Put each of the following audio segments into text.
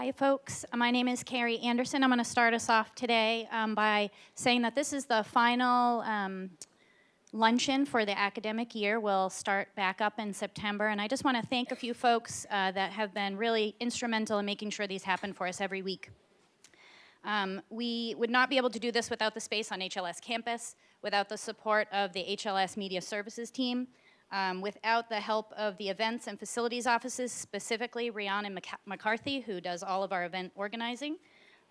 Hi, folks. My name is Carrie Anderson. I'm going to start us off today um, by saying that this is the final um, luncheon for the academic year. We'll start back up in September, and I just want to thank a few folks uh, that have been really instrumental in making sure these happen for us every week. Um, we would not be able to do this without the space on HLS campus, without the support of the HLS Media Services team, um, without the help of the events and facilities offices, specifically Rihanna McCarthy, who does all of our event organizing,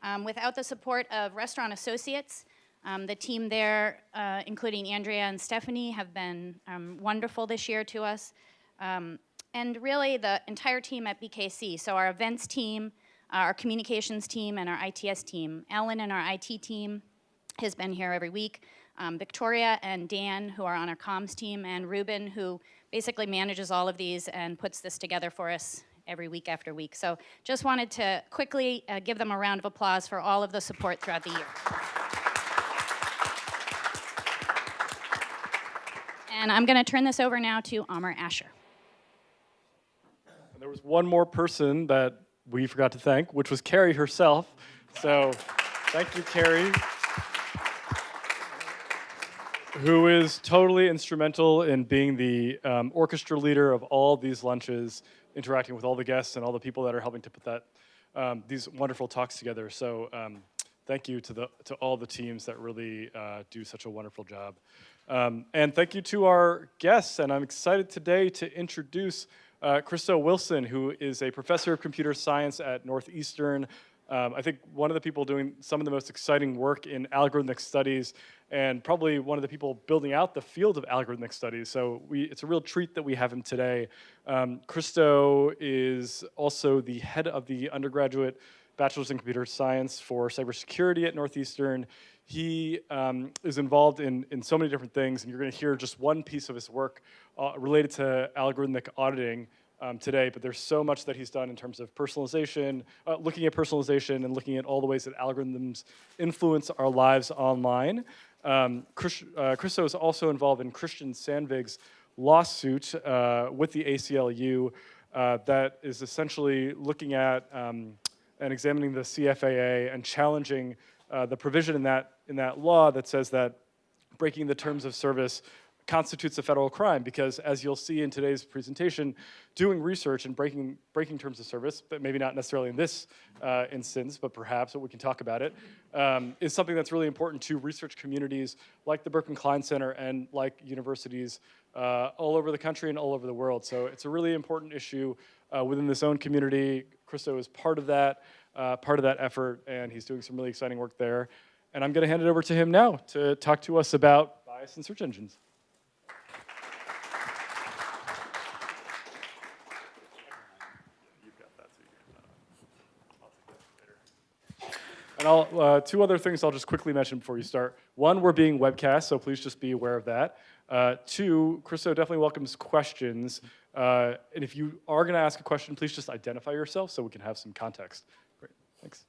um, without the support of Restaurant Associates, um, the team there, uh, including Andrea and Stephanie, have been um, wonderful this year to us. Um, and really the entire team at BKC, so our events team, our communications team, and our ITS team. Ellen and our IT team has been here every week um, Victoria and Dan, who are on our comms team, and Ruben, who basically manages all of these and puts this together for us every week after week. So just wanted to quickly uh, give them a round of applause for all of the support throughout the year. And I'm going to turn this over now to Amar Ashar. And there was one more person that we forgot to thank, which was Carrie herself. So thank you, Carrie who is totally instrumental in being the um, orchestra leader of all these lunches, interacting with all the guests and all the people that are helping to put that um, these wonderful talks together. So um, thank you to the to all the teams that really uh, do such a wonderful job. Um, and thank you to our guests. And I'm excited today to introduce uh, Christo Wilson, who is a professor of computer science at Northeastern. Um, I think one of the people doing some of the most exciting work in algorithmic studies and probably one of the people building out the field of algorithmic studies. So we, it's a real treat that we have him today. Um, Christo is also the head of the undergraduate bachelor's in computer science for cybersecurity at Northeastern. He um, is involved in, in so many different things, and you're going to hear just one piece of his work uh, related to algorithmic auditing um, today, but there's so much that he's done in terms of personalization, uh, looking at personalization and looking at all the ways that algorithms influence our lives online. Um, Chris, uh, Christo is also involved in Christian Sandvig's lawsuit uh, with the ACLU uh, that is essentially looking at um, and examining the CFAA and challenging uh, the provision in that, in that law that says that breaking the terms of service constitutes a federal crime because as you'll see in today's presentation, doing research and breaking, breaking terms of service, but maybe not necessarily in this uh, instance, but perhaps, but we can talk about it, um, is something that's really important to research communities like the Berkman Klein Center and like universities uh, all over the country and all over the world. So it's a really important issue uh, within this own community. Christo is part of that, uh, part of that effort, and he's doing some really exciting work there. And I'm gonna hand it over to him now to talk to us about bias in search engines. And I'll, uh, two other things I'll just quickly mention before you start. One, we're being webcast, so please just be aware of that. Uh, two, Christo definitely welcomes questions. Uh, and if you are gonna ask a question, please just identify yourself so we can have some context. Great, thanks.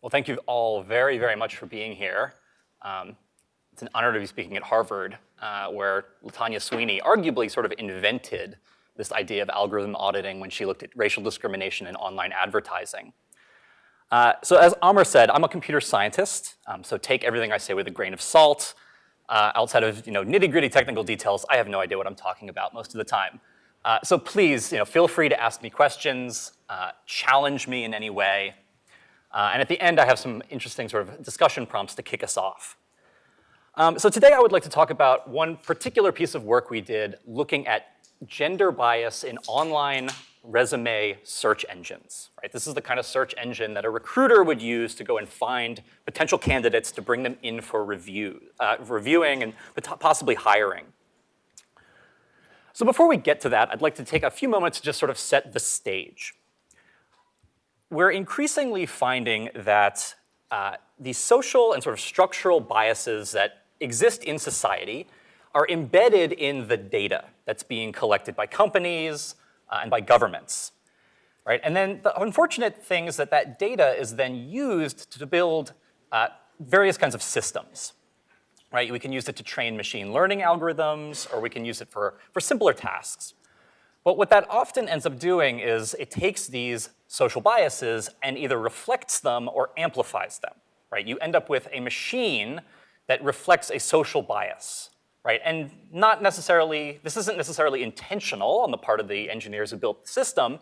Well, thank you all very, very much for being here. Um, it's an honor to be speaking at Harvard, uh, where Latanya Sweeney arguably sort of invented this idea of algorithm auditing when she looked at racial discrimination in online advertising. Uh, so as Amar said, I'm a computer scientist, um, so take everything I say with a grain of salt. Uh, outside of you know, nitty gritty technical details, I have no idea what I'm talking about most of the time. Uh, so please, you know, feel free to ask me questions, uh, challenge me in any way. Uh, and at the end, I have some interesting sort of discussion prompts to kick us off. Um, so today I would like to talk about one particular piece of work we did looking at gender bias in online resume search engines, right? This is the kind of search engine that a recruiter would use to go and find potential candidates to bring them in for review, uh, reviewing and possibly hiring. So before we get to that, I'd like to take a few moments to just sort of set the stage. We're increasingly finding that uh, these social and sort of structural biases that exist in society are embedded in the data that's being collected by companies, uh, and by governments. Right? And then the unfortunate thing is that that data is then used to build uh, various kinds of systems. Right? We can use it to train machine learning algorithms, or we can use it for, for simpler tasks. But what that often ends up doing is it takes these social biases and either reflects them or amplifies them, right? You end up with a machine that reflects a social bias, right? And not necessarily, this isn't necessarily intentional on the part of the engineers who built the system,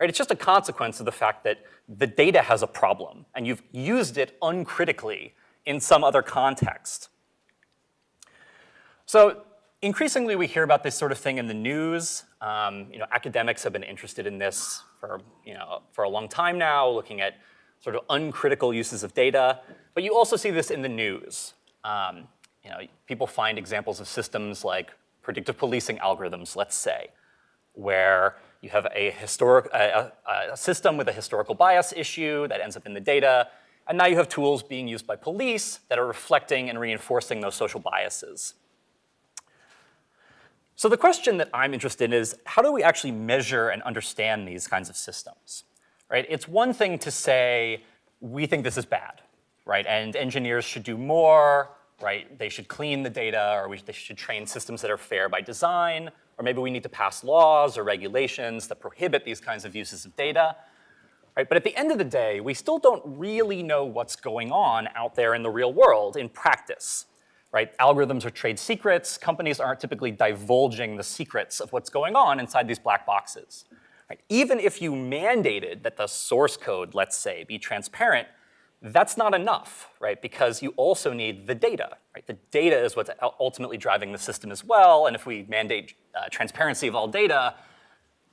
right? It's just a consequence of the fact that the data has a problem and you've used it uncritically in some other context. So increasingly we hear about this sort of thing in the news. Um, you know, academics have been interested in this for, you know, for a long time now, looking at sort of uncritical uses of data. But you also see this in the news. Um, you know, people find examples of systems like predictive policing algorithms, let's say, where you have a, historic, a, a, system with a historical bias issue that ends up in the data, and now you have tools being used by police that are reflecting and reinforcing those social biases. So the question that I'm interested in is, how do we actually measure and understand these kinds of systems, right? It's one thing to say, we think this is bad, right? And engineers should do more, right? They should clean the data, or we, they should train systems that are fair by design, or maybe we need to pass laws or regulations that prohibit these kinds of uses of data. Right? But at the end of the day, we still don't really know what's going on out there in the real world in practice right? Algorithms are trade secrets. Companies aren't typically divulging the secrets of what's going on inside these black boxes. Right? Even if you mandated that the source code, let's say, be transparent, that's not enough, right? Because you also need the data, right? The data is what's ultimately driving the system as well. And if we mandate uh, transparency of all data,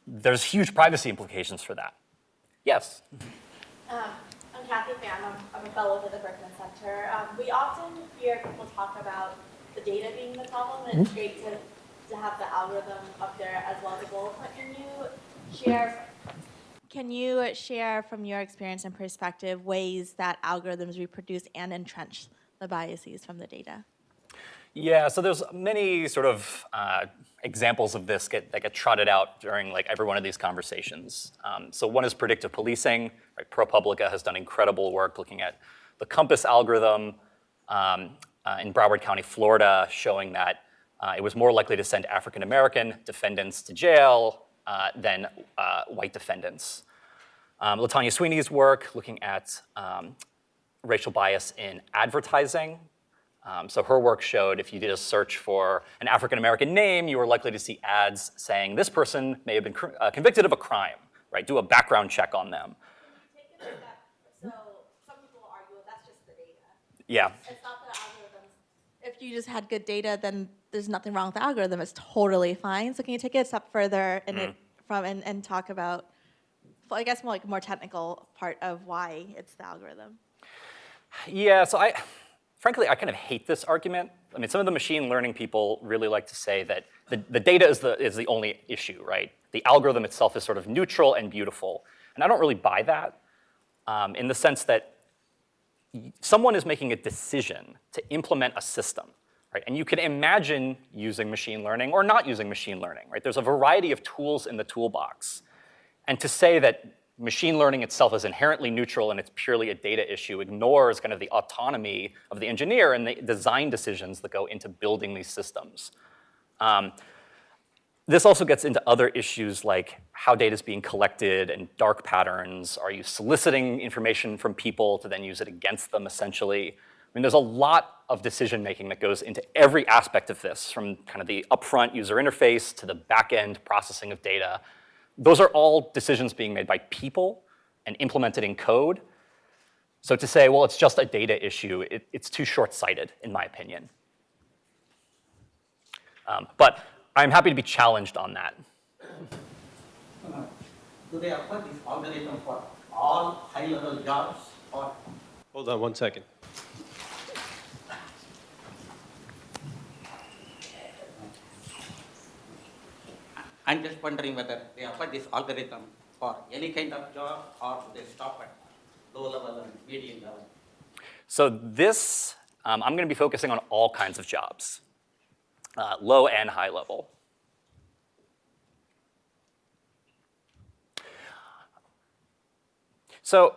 there's huge privacy implications for that. Yes? Um, I'm Kathy Pham. I'm, I'm, a fellow with the Berkman Center. Um, we often hear people talk about the data being the problem, and it's mm-hmm. great to, to have the algorithm up there as well as a goal. But can you share? Can you share from your experience and perspective ways that algorithms reproduce and entrench the biases from the data? Yeah, so there's many sort of uh, examples of this get, that get trotted out during like every one of these conversations. Um, so one is predictive policing. Right? ProPublica has done incredible work looking at the COMPAS algorithm um, uh, in Broward County, Florida, showing that uh, it was more likely to send African-American defendants to jail uh, than uh, white defendants. Um, Latanya Sweeney's work looking at um, racial bias in advertising um, so her work showed if you did a search for an African-American name, you were likely to see ads saying this person may have been uh, convicted of a crime, right? Do a background check on them. So some people argue that's just the data. Yeah. It's not the algorithms. If you just had good data, then there's nothing wrong with the algorithm. It's totally fine. So can you take it a step further and mm. from and, and talk about, well, I guess more like more technical part of why it's the algorithm? Yeah. So I frankly, I kind of hate this argument. I mean, some of the machine learning people really like to say that the, the data is the, is the only issue, right? The algorithm itself is sort of neutral and beautiful. And I don't really buy that um, in the sense that someone is making a decision to implement a system, right? And you can imagine using machine learning or not using machine learning, right? There's a variety of tools in the toolbox. And to say that machine learning itself is inherently neutral and it's purely a data issue ignores kind of the autonomy of the engineer and the design decisions that go into building these systems. Um, this also gets into other issues like how data is being collected and dark patterns. Are you soliciting information from people to then use it against them essentially? I mean, there's a lot of decision making that goes into every aspect of this from kind of the upfront user interface to the back-end processing of data those are all decisions being made by people and implemented in code. So to say, well, it's just a data issue, it, it's too short-sighted, in my opinion. Um, but I'm happy to be challenged on that. Uh, do they apply this algorithm for all high-level jobs? Or? Hold on one second. I'm just wondering whether they offer this algorithm for any kind of job or they stop at low level and medium level. So this, um, I'm going to be focusing on all kinds of jobs, uh, low and high level. So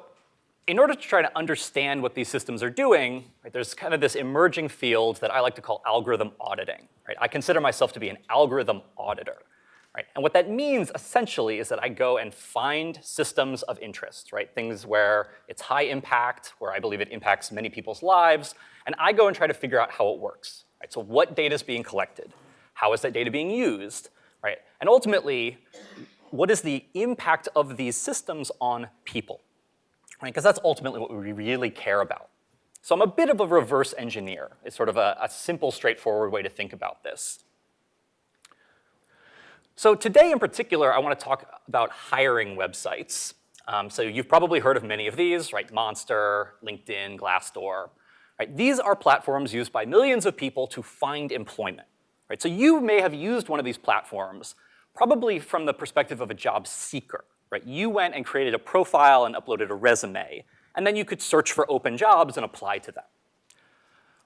in order to try to understand what these systems are doing, right, there's kind of this emerging field that I like to call algorithm auditing. Right? I consider myself to be an algorithm auditor. Right? And what that means essentially is that I go and find systems of interest, right? Things where it's high impact, where I believe it impacts many people's lives, and I go and try to figure out how it works. Right? So what data is being collected? How is that data being used? Right? And ultimately, what is the impact of these systems on people? Right? Because that's ultimately what we really care about. So I'm a bit of a reverse engineer. It's sort of a, a simple, straightforward way to think about this. So today in particular, I want to talk about hiring websites. Um, so you've probably heard of many of these, right? Monster, LinkedIn, Glassdoor. Right? These are platforms used by millions of people to find employment. Right? So you may have used one of these platforms probably from the perspective of a job seeker. Right? You went and created a profile and uploaded a resume, and then you could search for open jobs and apply to them.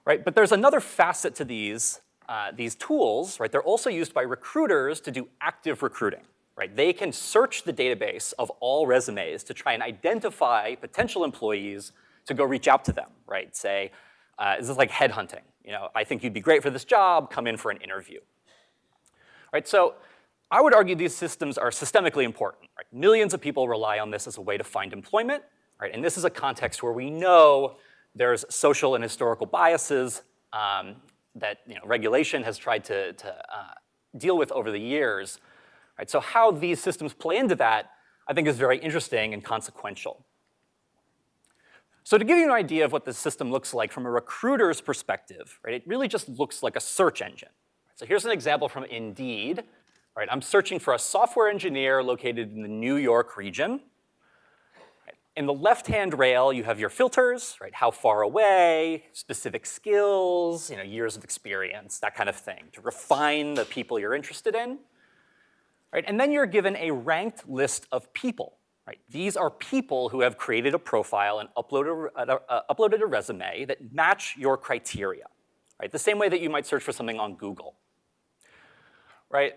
Right? But there's another facet to these, uh, these tools. Right? They're also used by recruiters to do active recruiting. Right? They can search the database of all resumes to try and identify potential employees to go reach out to them, right? Say, uh, this is like headhunting. You know, I think you'd be great for this job, come in for an interview. Right, so I would argue these systems are systemically important. Right? Millions of people rely on this as a way to find employment, right? And this is a context where we know there's social and historical biases um, that you know, regulation has tried to, to uh, deal with over the years. Right? So how these systems play into that, I think is very interesting and consequential. So to give you an idea of what this system looks like from a recruiter's perspective, right, it really just looks like a search engine. So here's an example from Indeed. Right, I'm searching for a software engineer located in the New York region. In the left-hand rail, you have your filters, right? How far away, specific skills, you know, years of experience, that kind of thing, to refine the people you're interested in. Right? And then you're given a ranked list of people. Right? These are people who have created a profile and uploaded a, uh, uploaded a resume that match your criteria. Right? The same way that you might search for something on Google. Right?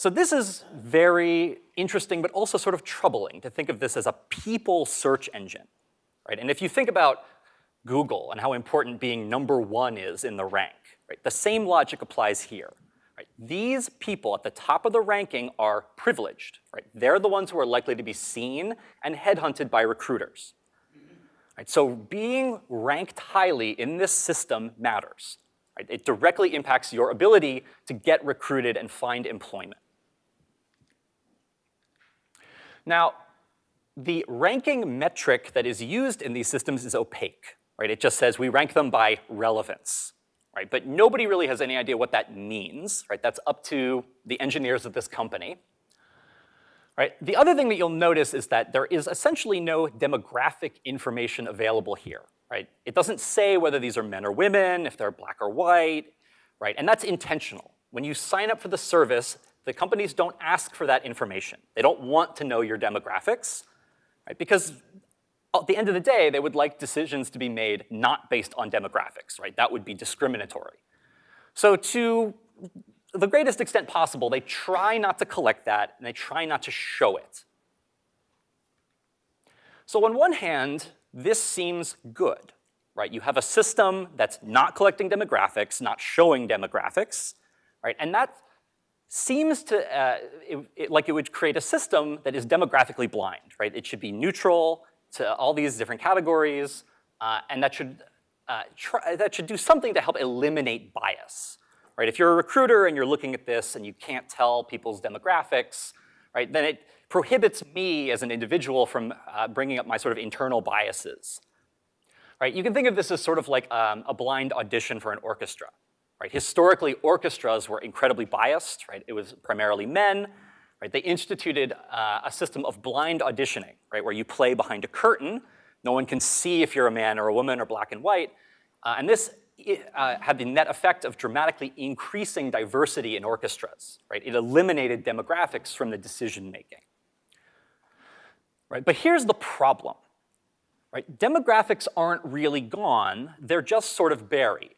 So this is very interesting, but also sort of troubling to think of this as a people search engine, right? And if you think about Google and how important being number one is in the rank, right? The same logic applies here. Right? These people at the top of the ranking are privileged, right? They're the ones who are likely to be seen and headhunted by recruiters. Right? So being ranked highly in this system matters. Right? It directly impacts your ability to get recruited and find employment. Now, the ranking metric that is used in these systems is opaque, right? It just says we rank them by relevance, right? But nobody really has any idea what that means, right? That's up to the engineers of this company. Right? The other thing that you'll notice is that there is essentially no demographic information available here, right? It doesn't say whether these are men or women, if they're black or white, right? And that's intentional. When you sign up for the service, the companies don't ask for that information. They don't want to know your demographics, right? Because at the end of the day, they would like decisions to be made not based on demographics, right? That would be discriminatory. So to the greatest extent possible, they try not to collect that and they try not to show it. So on one hand, this seems good, right? You have a system that's not collecting demographics, not showing demographics, right? And that seems to, uh, it, it, like it would create a system that is demographically blind, right? It should be neutral to all these different categories, uh, and that should, uh, try, that should do something to help eliminate bias, right? If you're a recruiter and you're looking at this and you can't tell people's demographics, right, then it prohibits me as an individual from uh, bringing up my sort of internal biases, right? You can think of this as sort of like um, a blind audition for an orchestra, Right? Historically, orchestras were incredibly biased. Right? It was primarily men. Right? They instituted uh, a system of blind auditioning, right? where you play behind a curtain. No one can see if you're a man or a woman or black and white. Uh, and this uh, had the net effect of dramatically increasing diversity in orchestras. Right? It eliminated demographics from the decision making. Right? But here's the problem. Right? Demographics aren't really gone, they're just sort of buried.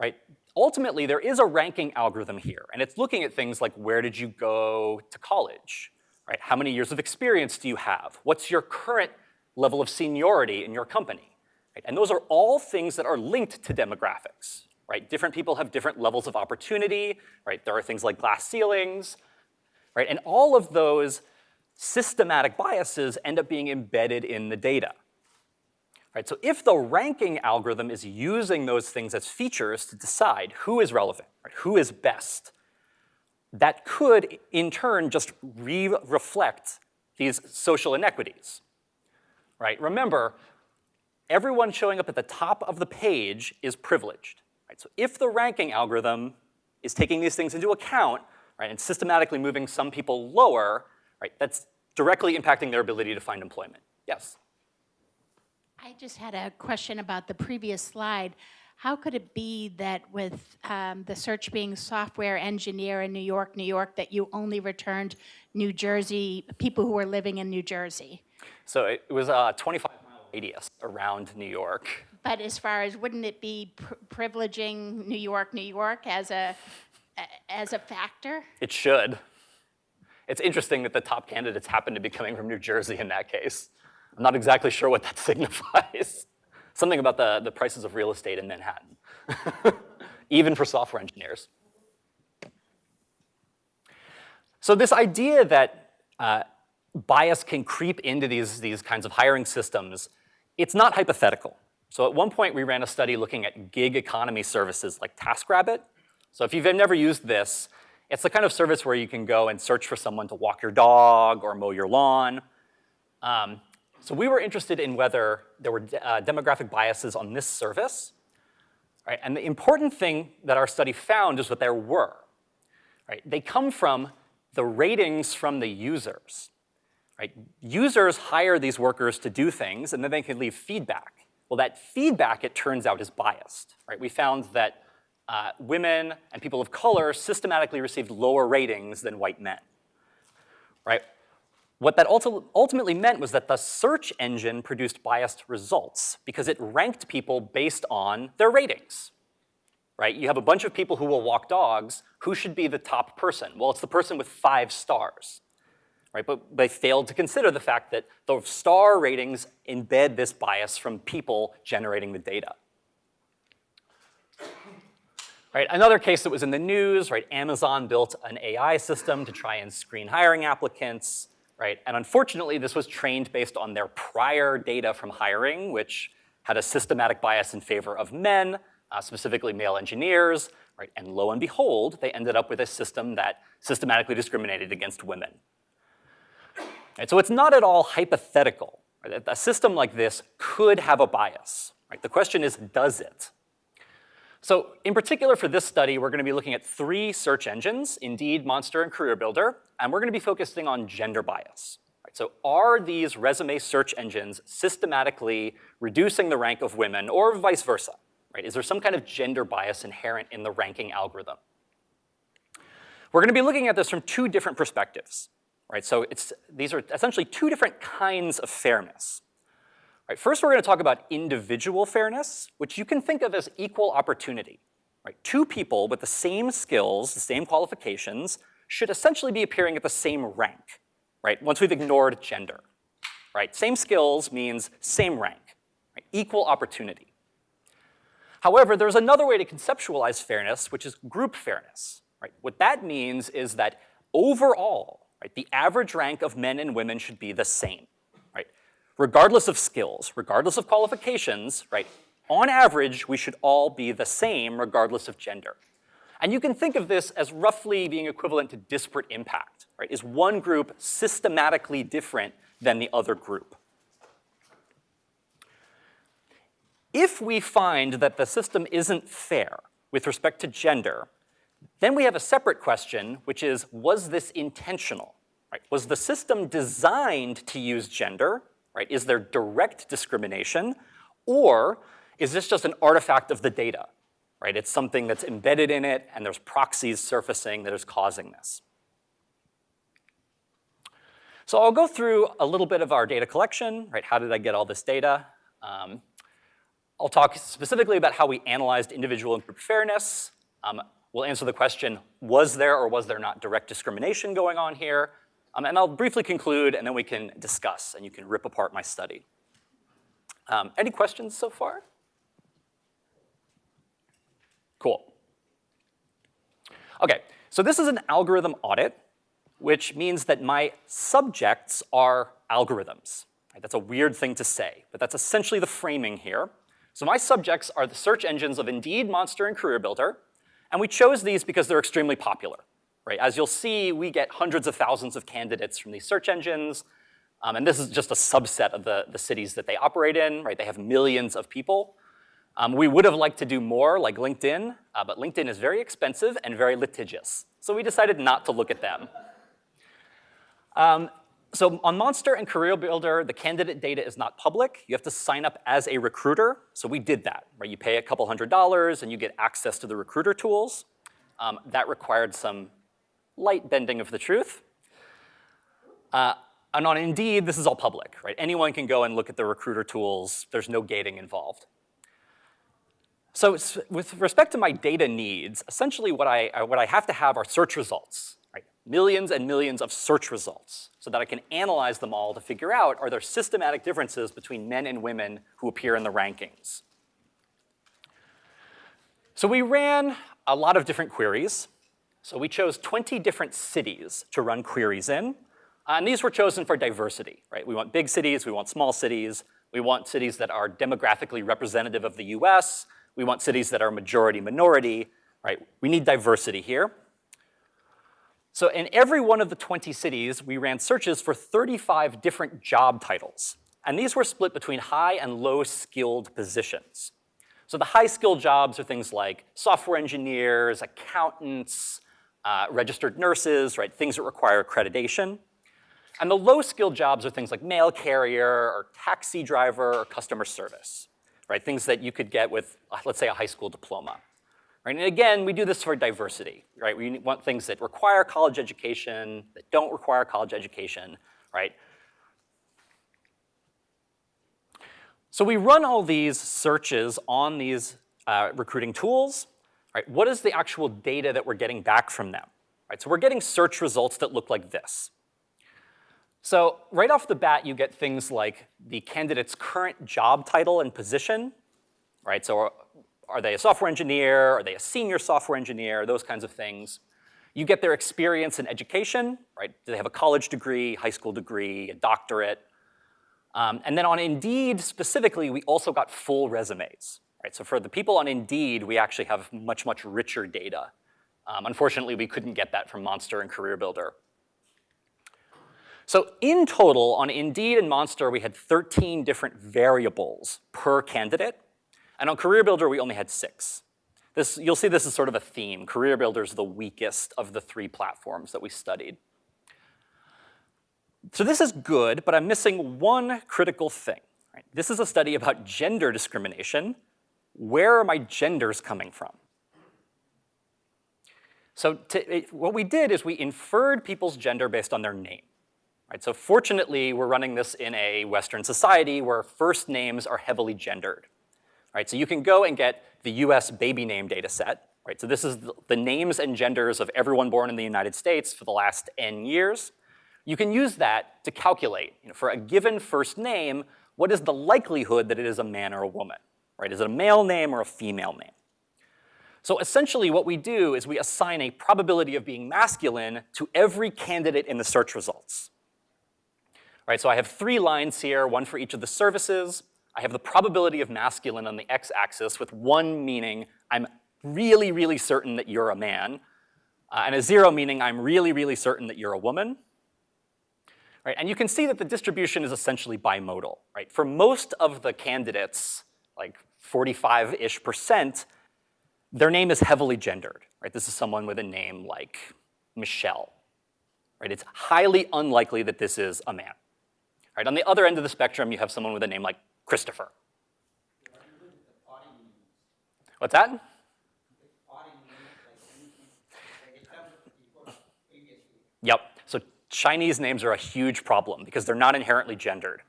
Right? Ultimately, there is a ranking algorithm here, and it's looking at things like where did you go to college, right? How many years of experience do you have? What's your current level of seniority in your company? Right? And those are all things that are linked to demographics, right? Different people have different levels of opportunity, right? There are things like glass ceilings, right? And all of those systematic biases end up being embedded in the data. Right, so if the ranking algorithm is using those things as features to decide who is relevant, right, who is best, that could in turn just re-reflect these social inequities, right? Remember, everyone showing up at the top of the page is privileged, right? So if the ranking algorithm is taking these things into account, right, and systematically moving some people lower, right, that's directly impacting their ability to find employment. Yes? I just had a question about the previous slide. How could it be that with um, the search being software engineer in New York, New York, that you only returned New Jersey, people who were living in New Jersey? So it was a 25 mile radius around New York. But as far as, wouldn't it be pr- privileging New York, New York as a, a- as a factor? It should. It's interesting that the top candidates happen to be coming from New Jersey in that case. I'm not exactly sure what that signifies. Something about the, the prices of real estate in Manhattan, even for software engineers. So this idea that uh, bias can creep into these, these kinds of hiring systems, it's not hypothetical. So at one point, we ran a study looking at gig economy services like TaskRabbit. So if you've never used this, it's the kind of service where you can go and search for someone to walk your dog or mow your lawn. Um, so we were interested in whether there were uh, demographic biases on this service. Right? And the important thing that our study found is that there were. Right? They come from the ratings from the users. Right? Users hire these workers to do things, and then they can leave feedback. Well, that feedback, it turns out, is biased. Right? We found that uh, women and people of color systematically received lower ratings than white men. Right? What that ultimately meant was that the search engine produced biased results because it ranked people based on their ratings. Right? You have a bunch of people who will walk dogs. Who should be the top person? Well, it's the person with five stars. Right? But they failed to consider the fact that the star ratings embed this bias from people generating the data. Right, another case that was in the news, right, Amazon built an AI system to try and screen hiring applicants, right? And unfortunately, this was trained based on their prior data from hiring, which had a systematic bias in favor of men, uh, specifically male engineers, right? And lo and behold, they ended up with a system that systematically discriminated against women. So it's not at all hypothetical. Right? A system like this could have a bias. Right? The question is, does it? So in particular for this study, we're gonna be looking at three search engines, Indeed, Monster, and CareerBuilder, and we're gonna be focusing on gender bias. Right, so are these resume search engines systematically reducing the rank of women or vice versa? Right? Is there some kind of gender bias inherent in the ranking algorithm? We're gonna be looking at this from two different perspectives. Right? So it's, these are essentially two different kinds of fairness. Right, first, we're going to talk about individual fairness, which you can think of as equal opportunity. Right, two people with the same skills, the same qualifications, should essentially be appearing at the same rank, right, once we've ignored gender. Right, same skills means same rank, right, equal opportunity. However, there's another way to conceptualize fairness, which is group fairness. Right? What that means is that overall, right, the average rank of men and women should be the same regardless of skills, regardless of qualifications, right, on average, we should all be the same regardless of gender. And you can think of this as roughly being equivalent to disparate impact, right? Is one group systematically different than the other group? If we find that the system isn't fair with respect to gender, then we have a separate question, which is, was this intentional? Right? Was the system designed to use gender, right? Is there direct discrimination, or is this just an artifact of the data, right? It's something that's embedded in it, and there's proxies surfacing that is causing this. So I'll go through a little bit of our data collection, right? How did I get all this data? Um, I'll talk specifically about how we analyzed individual and group fairness. Um, we'll answer the question, was there or was there not direct discrimination going on here? Um, and I'll briefly conclude, and then we can discuss, and you can rip apart my study. Um, any questions so far? Cool. Okay, so this is an algorithm audit. which means that my subjects are algorithms. Right, That's a weird thing to say, but that's essentially the framing here. So my subjects are the search engines of Indeed, Monster, and CareerBuilder, and we chose these because they're extremely popular. Right? As you'll see, we get hundreds of thousands of candidates from these search engines, um, and this is just a subset of the, the cities that they operate in, right? They have millions of people. Um, we would have liked to do more, like LinkedIn, uh, but LinkedIn is very expensive and very litigious. So we decided not to look at them. Um, so on Monster and Career Builder, the candidate data is not public. You have to sign up as a recruiter. So we did that, right? You pay a couple hundred dollars and you get access to the recruiter tools. Um, that required some light bending of the truth. Uh, and on Indeed, this is all public, right? Anyone can go and look at the recruiter tools. There's no gating involved. So with respect to my data needs, essentially what I, uh, what I have to have are search results, right? Millions and millions of search results so that I can analyze them all to figure out are there systematic differences between men and women who appear in the rankings. So we ran a lot of different queries. So we chose 20 different cities to run queries in. And these were chosen for diversity, right? We want big cities, we want small cities, we want cities that are demographically representative of the US, we want cities that are majority minority, right? We need diversity here. So in every one of the 20 cities, we ran searches for 35 different job titles. And these were split between high and low skilled positions. So the high skilled jobs are things like software engineers, accountants, uh, registered nurses, right? Things that require accreditation. And the low skilled jobs are things like mail carrier or taxi driver or customer service, right? Things that you could get with, uh, let's say, a high school diploma. Right? And again, we do this for diversity, right? We want things that require college education, that don't require college education, right? So we run all these searches on these uh, recruiting tools, right? What is the actual data that we're getting back from them? Right? So we're getting search results that look like this. So right off the bat, you get things like the candidate's current job title and position, right? So are, they a software engineer? Are they a senior software engineer? Those kinds of things. You get their experience in education, right? Do they have a college degree, high school degree, a doctorate? Um, and then on Indeed specifically, we also got full resumes, right? So for the people on Indeed, we actually have much, much richer data. Um, unfortunately, we couldn't get that from Monster and Career Builder. So in total, on Indeed and Monster, we had 13 different variables per candidate. And on Career Builder, we only had six. This, you'll see this is sort of a theme. Career Builder is the weakest of the three platforms that we studied. So this is good, but I'm missing one critical thing. Right? This is a study about gender discrimination. Where are my genders coming from? So to, it, what we did is we inferred people's gender based on their name. Right? So fortunately, we're running this in a Western society where first names are heavily gendered. Right? So you can go and get the US baby name data set. Right? So this is the, the names and genders of everyone born in the United States for the last N years. You can use that to calculate, you know, for a given first name, what is the likelihood that it is a man or a woman? Right? Is it a male name or a female name? So essentially what we do is we assign a probability of being masculine to every candidate in the search results. Right, so I have three lines here, one for each of the services. I have the probability of masculine on the x-axis with one meaning I'm really, really certain that you're a man, uh, and a zero meaning I'm really, really certain that you're a woman. Right, and you can see that the distribution is essentially bimodal. Right? For most of the candidates, like 45-ish percent, their name is heavily gendered. Right? This is someone with a name like Michelle. Right? It's highly unlikely that this is a man. Right? On the other end of the spectrum, you have someone with a name like Christopher. What's that? Yep. So Chinese names are a huge problem because they're not inherently gendered.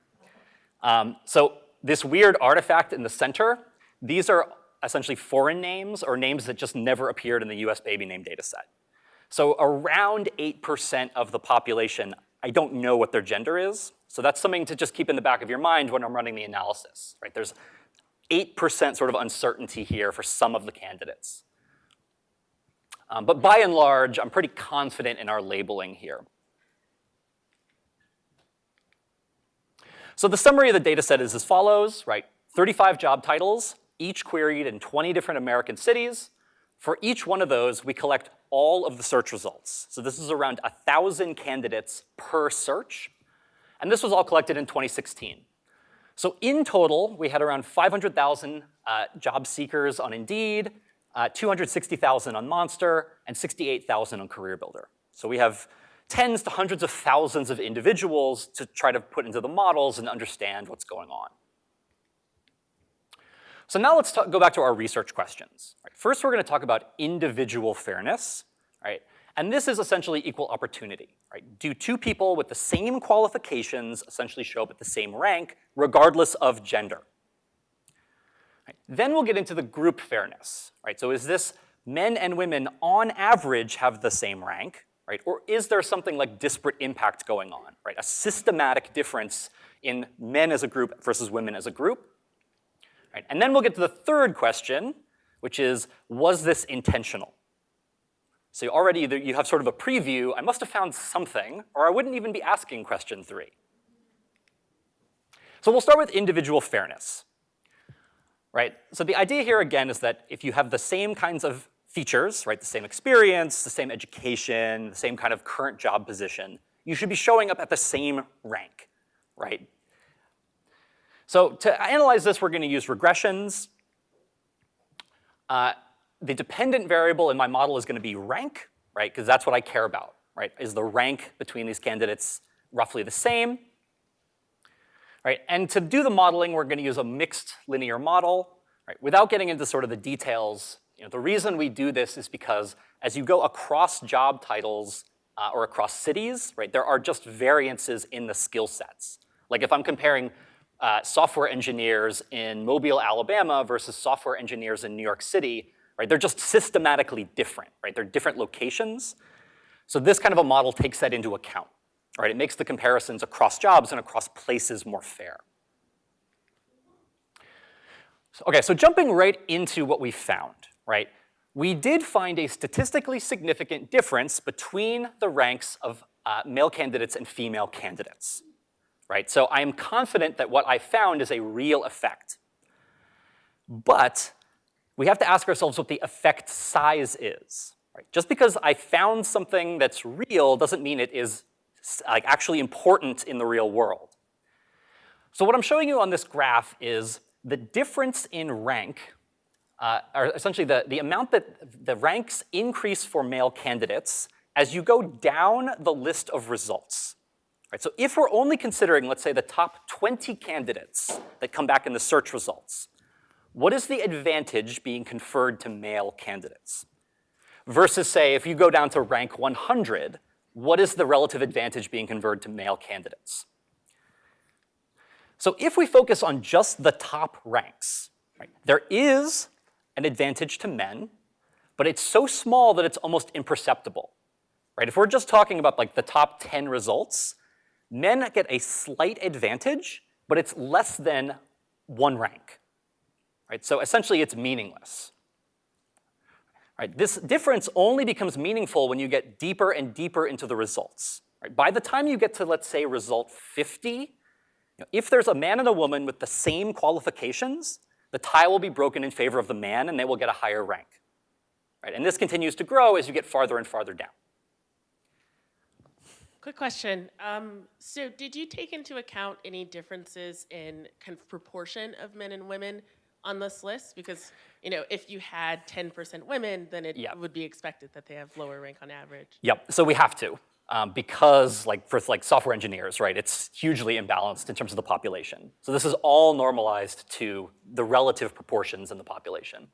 Um, so this weird artifact in the center, these are essentially foreign names or names that just never appeared in the US baby name data set. So around 8% of the population, I don't know what their gender is. So that's something to just keep in the back of your mind when I'm running the analysis, right? There's 8% sort of uncertainty here for some of the candidates. Um, but by and large, I'm pretty confident in our labeling here. So the summary of the data set is as follows, right? 35 job titles, each queried in 20 different American cities. For each one of those, we collect all of the search results. So this is around 1,000 candidates per search. And this was all collected in 2016. So in total, we had around 500,000 uh, job seekers on Indeed, uh, 260,000 on Monster, and 68,000 on CareerBuilder. So we have tens to hundreds of thousands of individuals to try to put into the models and understand what's going on. So now let's go back to our research questions. Right, first, we're going to talk about individual fairness, right? And this is essentially equal opportunity, right? Do two people with the same qualifications essentially show up at the same rank, regardless of gender? Right, Then we'll get into the group fairness, right? So is this men and women on average have the same rank, right? Or is there something like disparate impact going on, right? A systematic difference in men as a group versus women as a group? Right? And then we'll get to the third question, which is, was this intentional? So already you have sort of a preview, I must have found something, or I wouldn't even be asking question three. So we'll start with individual fairness, right? So the idea here again is that if you have the same kinds of features, right, the same experience, the same education, the same kind of current job position, you should be showing up at the same rank, right? So to analyze this, we're gonna use regressions. Uh, the dependent variable in my model is gonna be rank, right? Because that's what I care about, right? Is the rank between these candidates roughly the same? Right, and to do the modeling, we're gonna use a mixed linear model, right? Without getting into sort of the details, you know, the reason we do this is because as you go across job titles uh, or across cities, right, there are just variances in the skill sets. Like if I'm comparing uh, software engineers in Mobile, Alabama versus software engineers in New York City, right? They're just systematically different, right? They're different locations. So this kind of a model takes that into account, right? It makes the comparisons across jobs and across places more fair. So, okay, so jumping right into what we found, right? We did find a statistically significant difference between the ranks of uh, male candidates and female candidates right? So I am confident that what I found is a real effect. But we have to ask ourselves what the effect size is. Right? Just because I found something that's real doesn't mean it is like actually important in the real world. So what I'm showing you on this graph is the difference in rank, uh, or essentially the, the amount that the ranks increase for male candidates as you go down the list of results. Right, so if we're only considering, let's say, the top 20 candidates that come back in the search results, what is the advantage being conferred to male candidates? Versus, say, if you go down to rank 100, what is the relative advantage being conferred to male candidates? So if we focus on just the top ranks, right, there is an advantage to men, but it's so small that it's almost imperceptible. Right? If we're just talking about like the top 10 results, men get a slight advantage, but it's less than one rank. Right? So essentially it's meaningless. Right? This difference only becomes meaningful when you get deeper and deeper into the results. Right? By the time you get to, let's say, result 50, you know, if there's a man and a woman with the same qualifications, the tie will be broken in favor of the man and they will get a higher rank. Right? And this continues to grow as you get farther and farther down. Quick question. Um, so did you take into account any differences in kind of proportion of men and women on this list? Because, you know, if you had 10% women, then it Yeah. would be expected that they have lower rank on average. Yep, so we have to. Um, because like for like software engineers, right, it's hugely imbalanced in terms of the population. So this is all normalized to the relative proportions in the population.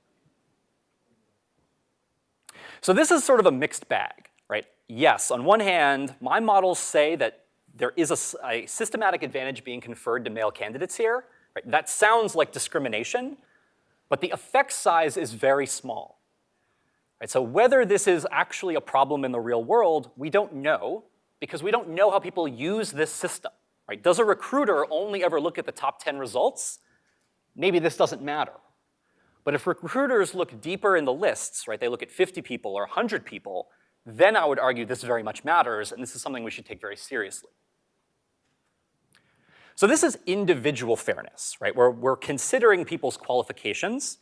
So this is sort of a mixed bag? Yes, on one hand, my models say that there is a, a systematic advantage being conferred to male candidates here. Right? That sounds like discrimination, but the effect size is very small. Right? So whether this is actually a problem in the real world, we don't know because we don't know how people use this system. Right? Does a recruiter only ever look at the top 10 results? Maybe this doesn't matter. But if recruiters look deeper in the lists, right, they look at 50 people or 100 people, then I would argue this very much matters, and this is something we should take very seriously. So this is individual fairness, right? Where we're considering people's qualifications.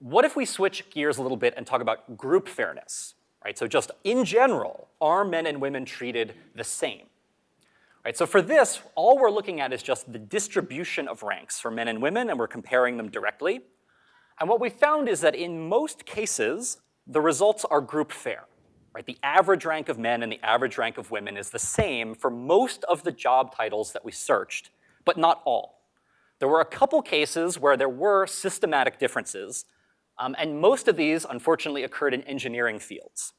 What if we switch gears a little bit and talk about group fairness, right? So just in general, are men and women treated the same? Right, so for this, all we're looking at is just the distribution of ranks for men and women, and we're comparing them directly. And what we found is that in most cases, the results are group fair. Right? The average rank of men and the average rank of women is the same for most of the job titles that we searched, but not all. There were a couple cases where there were systematic differences, um, and most of these, unfortunately, occurred in engineering fields.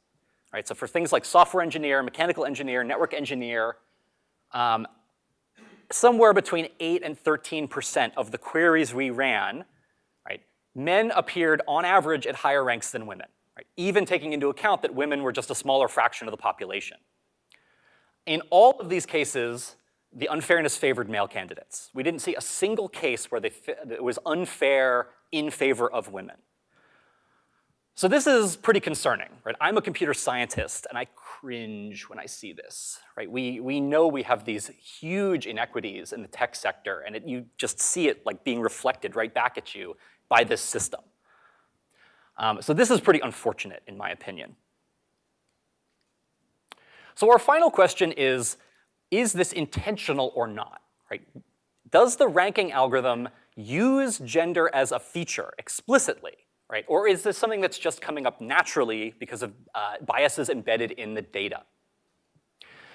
Right? So for things like software engineer, mechanical engineer, network engineer, um, somewhere between 8 and 13% of the queries we ran, right, men appeared on average at higher ranks than women, right, even taking into account that women were just a smaller fraction of the population. In all of these cases, the unfairness favored male candidates. We didn't see a single case where they, it was unfair in favor of women. So this is pretty concerning, right? I'm a computer scientist and I cringe when I see this, right? We, we know we have these huge inequities in the tech sector and it, you just see it like being reflected right back at you by this system. Um, so this is pretty unfortunate in my opinion. So our final question is, is this intentional or not, right? Does the ranking algorithm use gender as a feature explicitly? right? Or is this something that's just coming up naturally because of uh, biases embedded in the data?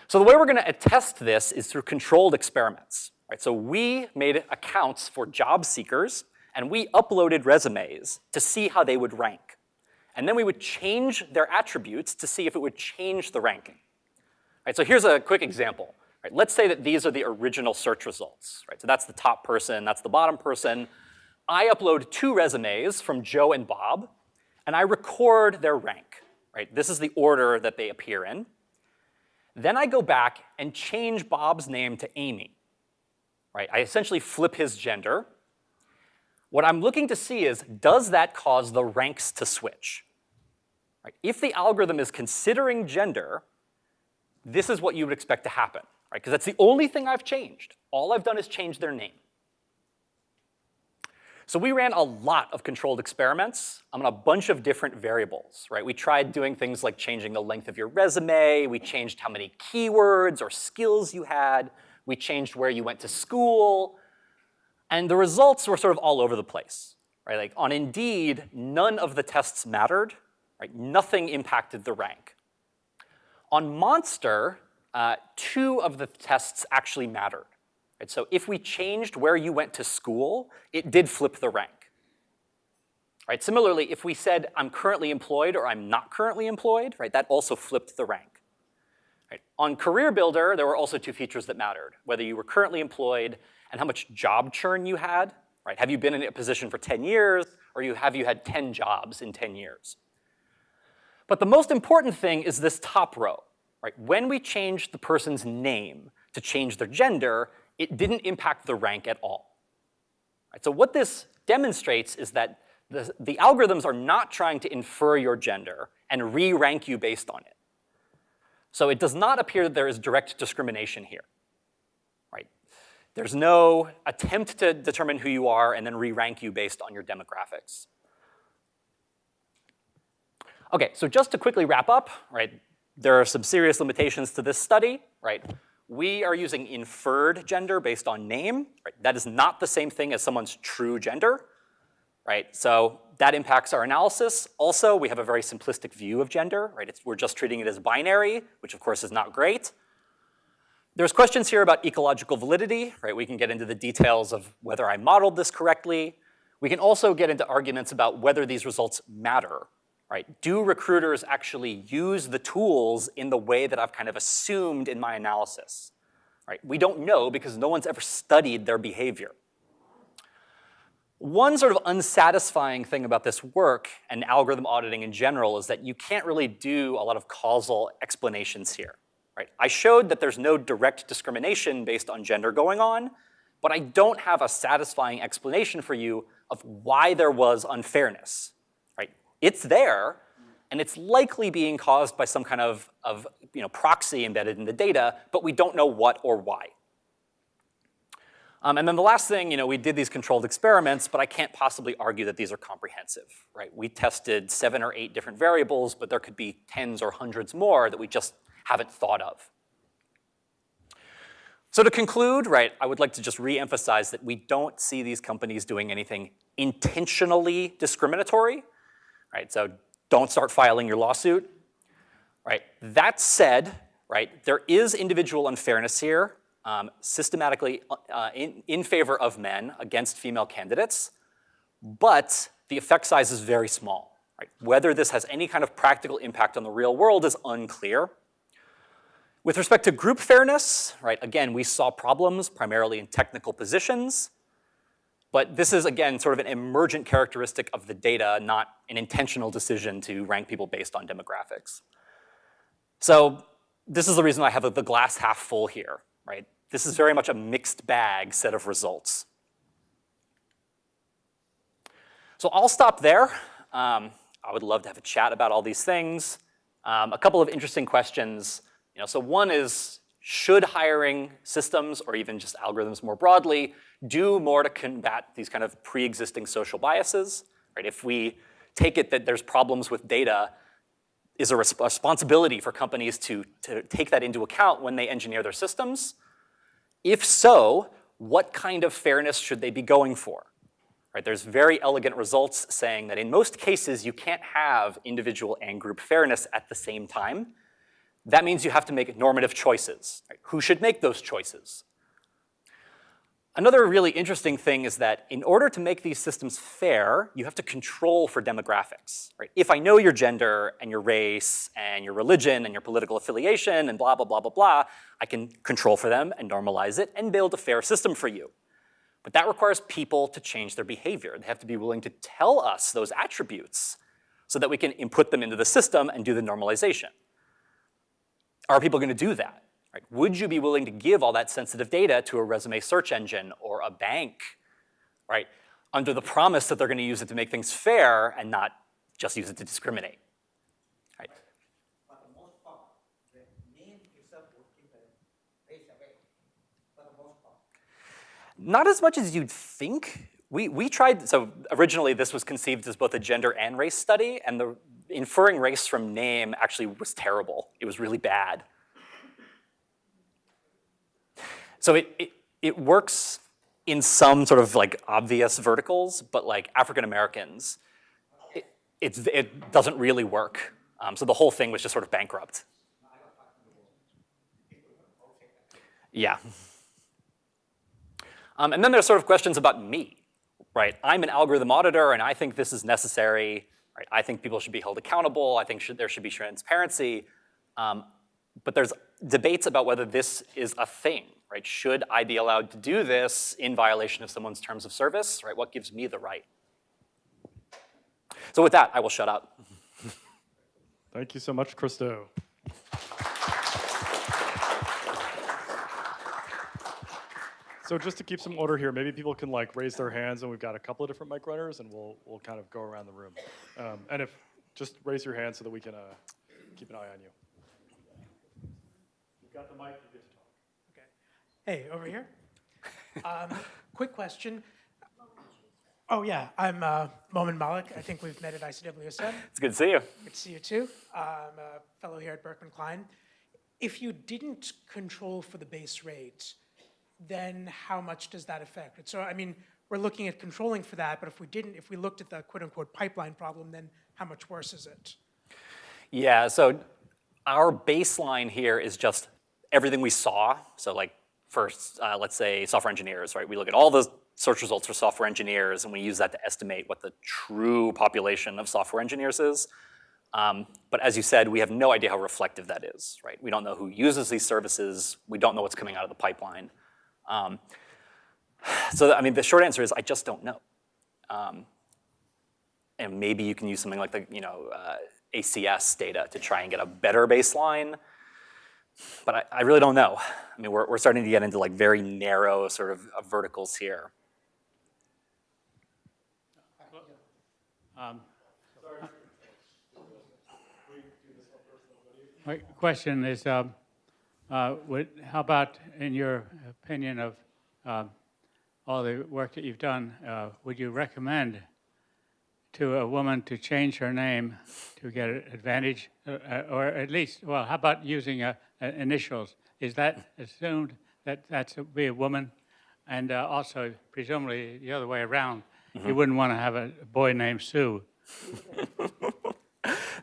So the way we're gonna attest this is through controlled experiments, right? So we made accounts for job seekers and we uploaded resumes to see how they would rank. And then we would change their attributes to see if it would change the ranking. Right, so here's a quick example. Right, let's say that these are the original search results. Right, so that's the top person, that's the bottom person. I upload two resumes from Joe and Bob, and I record their rank, right? This is the order that they appear in. Then I go back and change Bob's name to Amy, right? I essentially flip his gender. What I'm looking to see is, does that cause the ranks to switch? Right? If the algorithm is considering gender, this is what you would expect to happen, right? Because that's the only thing I've changed. All I've done is change their name. So we ran a lot of controlled experiments on a bunch of different variables, right? We tried doing things like changing the length of your resume, we changed how many keywords or skills you had, we changed where you went to school, and the results were sort of all over the place, right? Like on Indeed, none of the tests mattered, right? Nothing impacted the rank. On Monster, uh, two of the tests actually mattered. Right? So if we changed where you went to school, it did flip the rank. Right? Similarly, if we said I'm currently employed or I'm not currently employed, right, that also flipped the rank. Right? On Career Builder, there were also two features that mattered, whether you were currently employed and how much job churn you had. Right? Have you been in a position for 10 years or you, have you had 10 jobs in 10 years? But the most important thing is this top row. Right? When we changed the person's name to change their gender, it didn't impact the rank at all. Right, so what this demonstrates is that the, the algorithms are not trying to infer your gender and re-rank you based on it. So it does not appear that there is direct discrimination here? There's no attempt to determine who you are and then re-rank you based on your demographics. Okay, so just to quickly wrap up, right, there are some serious limitations to this study, right? We are using inferred gender based on name. Right? That is not the same thing as someone's true gender. Right? So that impacts our analysis. Also, we have a very simplistic view of gender. Right? It's, we're just treating it as binary, which of course is not great. There's questions here about ecological validity. Right? We can get into the details of whether I modeled this correctly. We can also get into arguments about whether these results matter right? Do recruiters actually use the tools in the way that I've kind of assumed in my analysis, right? We don't know because no one's ever studied their behavior. One sort of unsatisfying thing about this work and algorithm auditing in general is that you can't really do a lot of causal explanations here, right? I showed that there's no direct discrimination based on gender going on, but I don't have a satisfying explanation for you of why there was unfairness, Right? it's there, and it's likely being caused by some kind of, of you know, proxy embedded in the data, but we don't know what or why. Um, and then the last thing, you know, we did these controlled experiments, but I can't possibly argue that these are comprehensive, right? We tested seven or eight different variables, but there could be tens or hundreds more that we just haven't thought of. So to conclude, right, I would like to just re-emphasize that we don't see these companies doing anything intentionally discriminatory, right? So don't start filing your lawsuit, right? That said, right, there is individual unfairness here, um, systematically uh, in, in favor of men against female candidates, but the effect size is very small, right? Whether this has any kind of practical impact on the real world is unclear. With respect to group fairness, right, again, we saw problems primarily in technical positions, but this is, again, sort of an emergent characteristic of the data, not an intentional decision to rank people based on demographics. So this is the reason I have the glass half full here, right? This is very much a mixed bag set of results. So I'll stop there. Um, I would love to have a chat about all these things. Um, a couple of interesting questions. You know, so one is, should hiring systems or even just algorithms more broadly do more to combat these kind of pre-existing social biases? Right? If we take it that there's problems with data, is a res responsibility for companies to, to take that into account when they engineer their systems? If so, what kind of fairness should they be going for? Right, there's very elegant results saying that in most cases you can't have individual and group fairness at the same time. That means you have to make normative choices. Right? Who should make those choices? Another really interesting thing is that in order to make these systems fair, you have to control for demographics. Right? If I know your gender and your race and your religion and your political affiliation and blah, blah, blah, blah, blah, I can control for them and normalize it and build a fair system for you. But that requires people to change their behavior. They have to be willing to tell us those attributes so that we can input them into the system and do the normalization. Are people gonna do that? Right? Would you be willing to give all that sensitive data to a resume search engine or a bank, right? Under the promise that they're gonna use it to make things fair and not just use it to discriminate, right? For the most part, the name itself would keep the race away, for the most part. Not as much as you'd think. We, we tried, so originally this was conceived as both a gender and race study, and the inferring race from name actually was terrible. It was really bad. So it, it, it works in some sort of like obvious verticals, but like African Americans, it, it's, it doesn't really work. Um, so the whole thing was just sort of bankrupt. Yeah. Um, and then there's sort of questions about me, right? I'm an algorithm auditor and I think this is necessary, right? I think people should be held accountable. I think should, there should be transparency. Um, but there's debates about whether this is a thing, right? Should I be allowed to do this in violation of someone's terms of service, right? What gives me the right? So with that, I will shut up. Thank you so much, Christo. So just to keep some order here, maybe people can like raise their hands and we've got a couple of different mic runners and we'll, we'll kind of go around the room. Um, and if, just raise your hand so that we can uh, keep an eye on you. You've got the mic, you get to talk. Okay. Hey, over here. Um, quick question. Oh, yeah, I'm uh, Momin Malik. I think we've met at ICWSM. It's good to see you. Good to see you, too. I'm a fellow here at Berkman Klein. If you didn't control for the base rate, then how much does that affect? it? So, I mean, we're looking at controlling for that, but if we didn't, if we looked at the quote-unquote pipeline problem, then how much worse is it? Yeah, so our baseline here is just everything we saw. So like first, uh, let's say software engineers, right? We look at all the search results for software engineers and we use that to estimate what the true population of software engineers is. Um, but as you said, we have no idea how reflective that is, right? We don't know who uses these services. We don't know what's coming out of the pipeline. Um, so, I mean, the short answer is I just don't know. Um, and maybe you can use something like the, you know, uh, ACS data to try and get a better baseline. But I, I really don't know. I mean, we're, we're starting to get into like very narrow sort of verticals here. Um, My question is, um, uh, would, how about, in your opinion of um, all the work that you've done, uh, would you recommend to a woman to change her name to get an advantage, uh, uh, or at least, well, how about using uh, uh, initials? Is that assumed that that's to be a woman? And uh, also, presumably, the other way around, you wouldn't want to have a boy named Sue.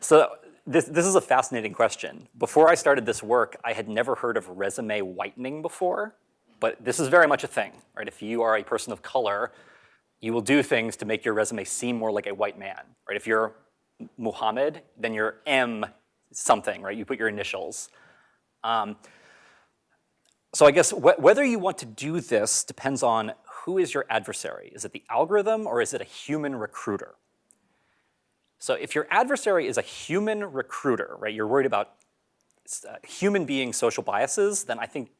So this, this is a fascinating question. Before I started this work, I had never heard of resume whitening before, but this is very much a thing, right? If you are a person of color, you will do things to make your resume seem more like a white man, right? If you're Muhammad, then you're M something, right? You put your initials. Um, so I guess wh whether you want to do this depends on who is your adversary. Is it the algorithm or is it a human recruiter? So if your adversary is a human recruiter, right, you're worried about uh, human being social biases, then I think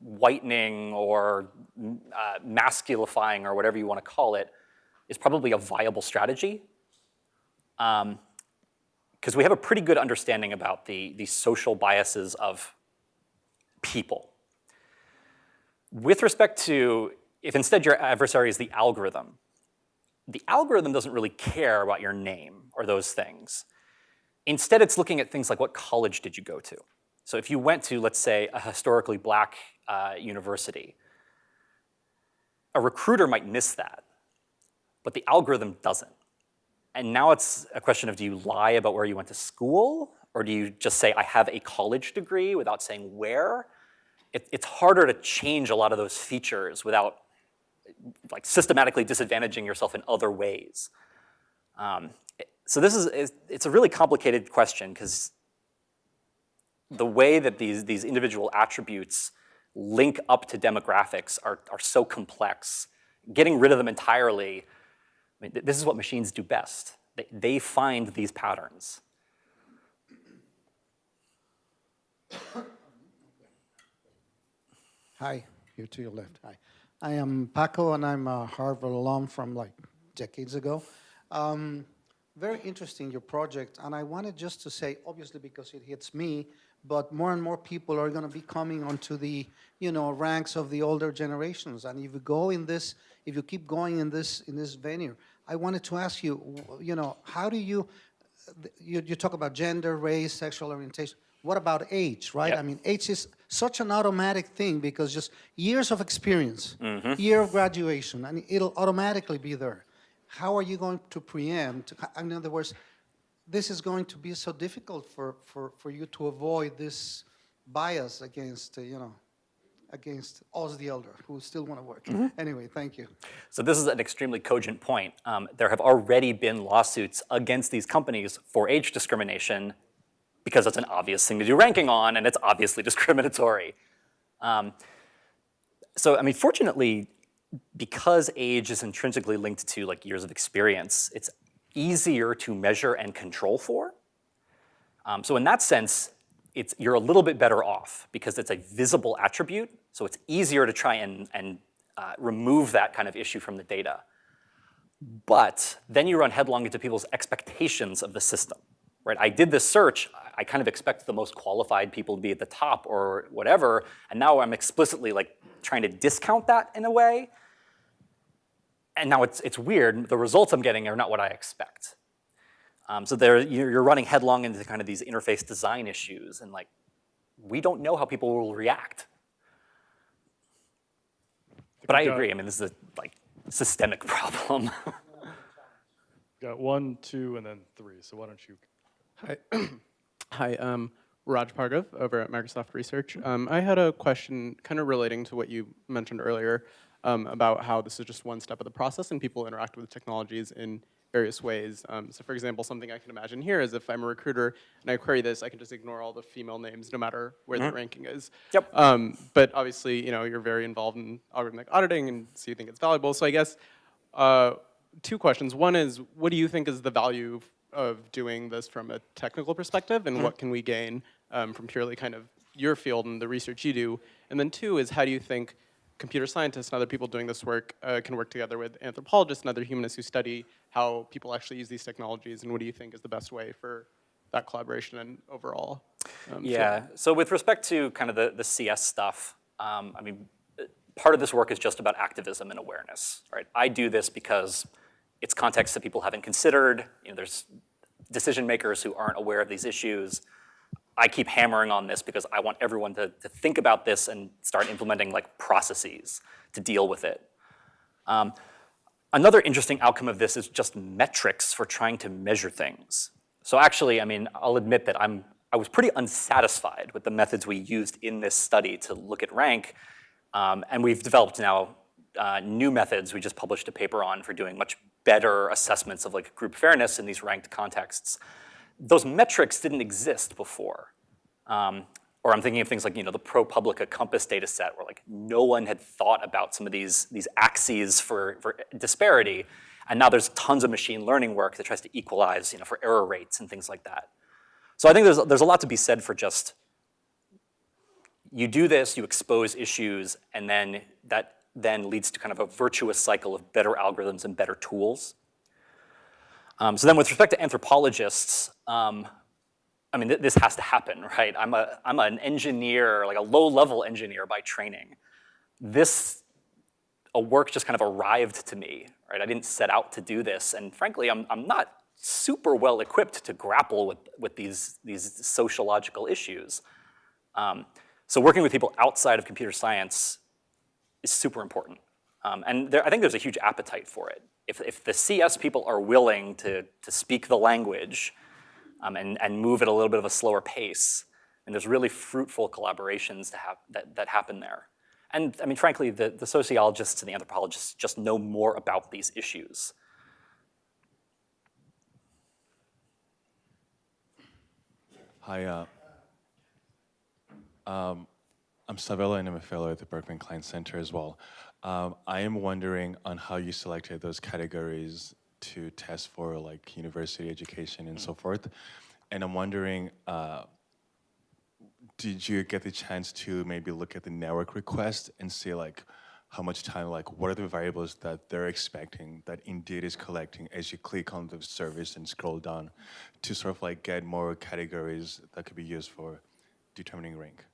whitening or uh, masculifying or whatever you want to call it is probably a viable strategy. Because um, we have a pretty good understanding about the, the social biases of people. With respect to, if instead your adversary is the algorithm, the algorithm doesn't really care about your name or those things. Instead, it's looking at things like what college did you go to? So if you went to, let's say, a historically black uh, university, a recruiter might miss that, but the algorithm doesn't. And now it's a question of do you lie about where you went to school, or do you just say, I have a college degree without saying where? It, it's harder to change a lot of those features without like systematically disadvantaging yourself in other ways. Um, so this is, it's a really complicated question because the way that these, these individual attributes link up to demographics are, are so complex. Getting rid of them entirely, I mean, this is what machines do best. They, they find these patterns. Hi, here to your left. Hi. I am Paco, and I'm a Harvard alum from like decades ago. Um, very interesting, your project, and I wanted just to say, obviously because it hits me, but more and more people are going to be coming onto the, you know, ranks of the older generations. And if you go in this, if you keep going in this in this venue, I wanted to ask you, you know, how do you, you, you talk about gender, race, sexual orientation. What about age, right? Yep. I mean, age is such an automatic thing because just years of experience, year of graduation, and it'll automatically be there. How are you going to preempt? In other words, this is going to be so difficult for, for, for you to avoid this bias against, uh, you know, against us, the elder, who still want to work. Anyway, thank you. So this is an extremely cogent point. Um, there have already been lawsuits against these companies for age discrimination because it's an obvious thing to do ranking on and it's obviously discriminatory. Um, so, I mean, fortunately, because age is intrinsically linked to like years of experience, it's easier to measure and control for. Um, so in that sense, it's, you're a little bit better off because it's a visible attribute, so it's easier to try and, and uh, remove that kind of issue from the data. But then you run headlong into people's expectations of the system, right? I did this search, I kind of expect the most qualified people to be at the top or whatever, and now I'm explicitly like trying to discount that in a way. And now it's, it's weird, the results I'm getting are not what I expect. Um, so there, you're, you're running headlong into kind of these interface design issues and like, we don't know how people will react. But I agree, I mean, this is a like systemic problem. Got one, two, and then three. So why don't you? Hi, hi. Um, Raj Pargav over at Microsoft Research. Um, I had a question, kind of relating to what you mentioned earlier um, about how this is just one step of the process and people interact with technologies in various ways. Um, so, for example, something I can imagine here is if I'm a recruiter and I query this, I can just ignore all the female names no matter where the ranking is. Yep. Um, but obviously, you know, you're very involved in algorithmic auditing, and so you think it's valuable. So I guess. Uh, two questions. One is, what do you think is the value of doing this from a technical perspective, and what can we gain um, from purely kind of your field and the research you do? And then two is, how do you think computer scientists and other people doing this work uh, can work together with anthropologists and other humanists who study how people actually use these technologies, and what do you think is the best way for that collaboration and overall? um, field? Yeah, so with respect to kind of the, the CS stuff, um, I mean, part of this work is just about activism and awareness, right? I do this because it's context that people haven't considered. You know, there's decision makers who aren't aware of these issues. I keep hammering on this because I want everyone to, to think about this and start implementing like processes to deal with it. Um, another interesting outcome of this is just metrics for trying to measure things. So actually, I mean, I'll admit that I'm, I was pretty unsatisfied with the methods we used in this study to look at rank. Um, and we've developed now uh, new methods we just published a paper on for doing much better assessments of like group fairness in these ranked contexts. Those metrics didn't exist before. Um, or I'm thinking of things like you know the ProPublica COMPAS data set where like no one had thought about some of these, these axes for, for disparity. And now there's tons of machine learning work that tries to equalize you know, for error rates and things like that. So I think there's, there's a lot to be said for just you do this, you expose issues, and then that then leads to kind of a virtuous cycle of better algorithms and better tools. Um, so then with respect to anthropologists, um, I mean, th this has to happen, right? I'm, a, I'm an engineer, like a low-level engineer by training. This a work just kind of arrived to me, right? I didn't set out to do this, and frankly, I'm, I'm not super well equipped to grapple with, with these, these sociological issues. Um, so working with people outside of computer science is super important. Um, and there, I think there's a huge appetite for it. If, if the CS people are willing to, to speak the language um, and, and move at a little bit of a slower pace, and there's really fruitful collaborations to that, that happen there. And I mean, frankly, the, the sociologists and the anthropologists just know more about these issues. Hi, uh, um, I'm Savella and I'm a fellow at the Berkman Klein Center as well. Um, I am wondering on how you selected those categories to test for like university education and so forth. And I'm wondering, uh, did you get the chance to maybe look at the network request and see like how much time, like what are the variables that they're expecting that Indeed is collecting as you click on the service and scroll down to sort of like get more categories that could be used for determining rank?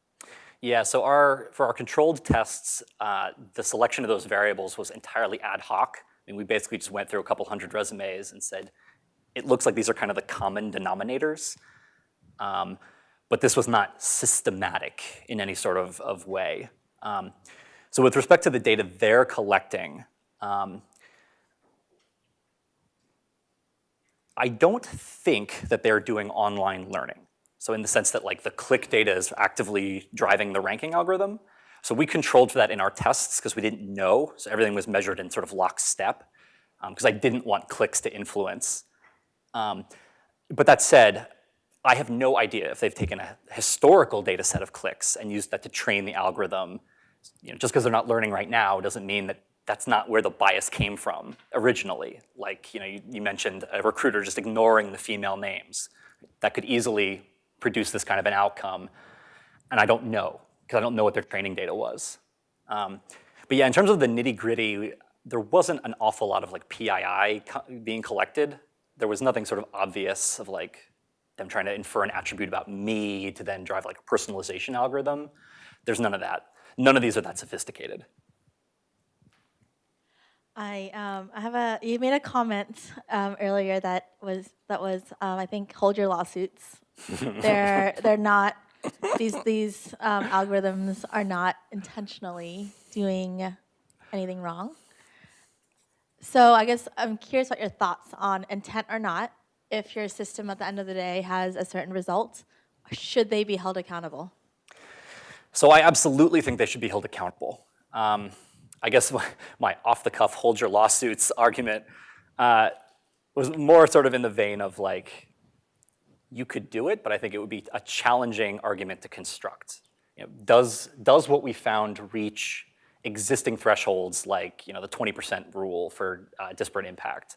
Yeah, so our, for our controlled tests, uh, the selection of those variables was entirely ad hoc. I mean, we basically just went through a couple hundred resumes and said, it looks like these are kind of the common denominators. Um, but this was not systematic in any sort of, of way. Um, so with respect to the data they're collecting, um, I don't think that they're doing online learning. So in the sense that like the click data is actively driving the ranking algorithm. So we controlled for that in our tests because we didn't know. So everything was measured in sort of lockstep because um, I didn't want clicks to influence. Um, but that said, I have no idea if they've taken a historical data set of clicks and used that to train the algorithm. You know, just because they're not learning right now doesn't mean that that's not where the bias came from originally. Like you, know, you, you mentioned a recruiter just ignoring the female names. That could easily produce this kind of an outcome? And I don't know, because I don't know what their training data was. Um, but yeah, in terms of the nitty gritty, there wasn't an awful lot of like PII co being collected. There was nothing sort of obvious of like them trying to infer an attribute about me to then drive like a personalization algorithm. There's none of that. None of these are that sophisticated. I um, I have a you made a comment um, earlier that was that was um, I think hold your lawsuits they're they're not these these um, algorithms are not intentionally doing anything wrong. So I guess I'm curious what your thoughts on intent or not. If your system at the end of the day has a certain result, should they be held accountable? So I absolutely think they should be held accountable. Um, I guess my, my off-the-cuff hold your lawsuits argument uh, was more sort of in the vein of like, you could do it, but I think it would be a challenging argument to construct. You know, does, does what we found reach existing thresholds like you know, the 20% rule for uh, disparate impact?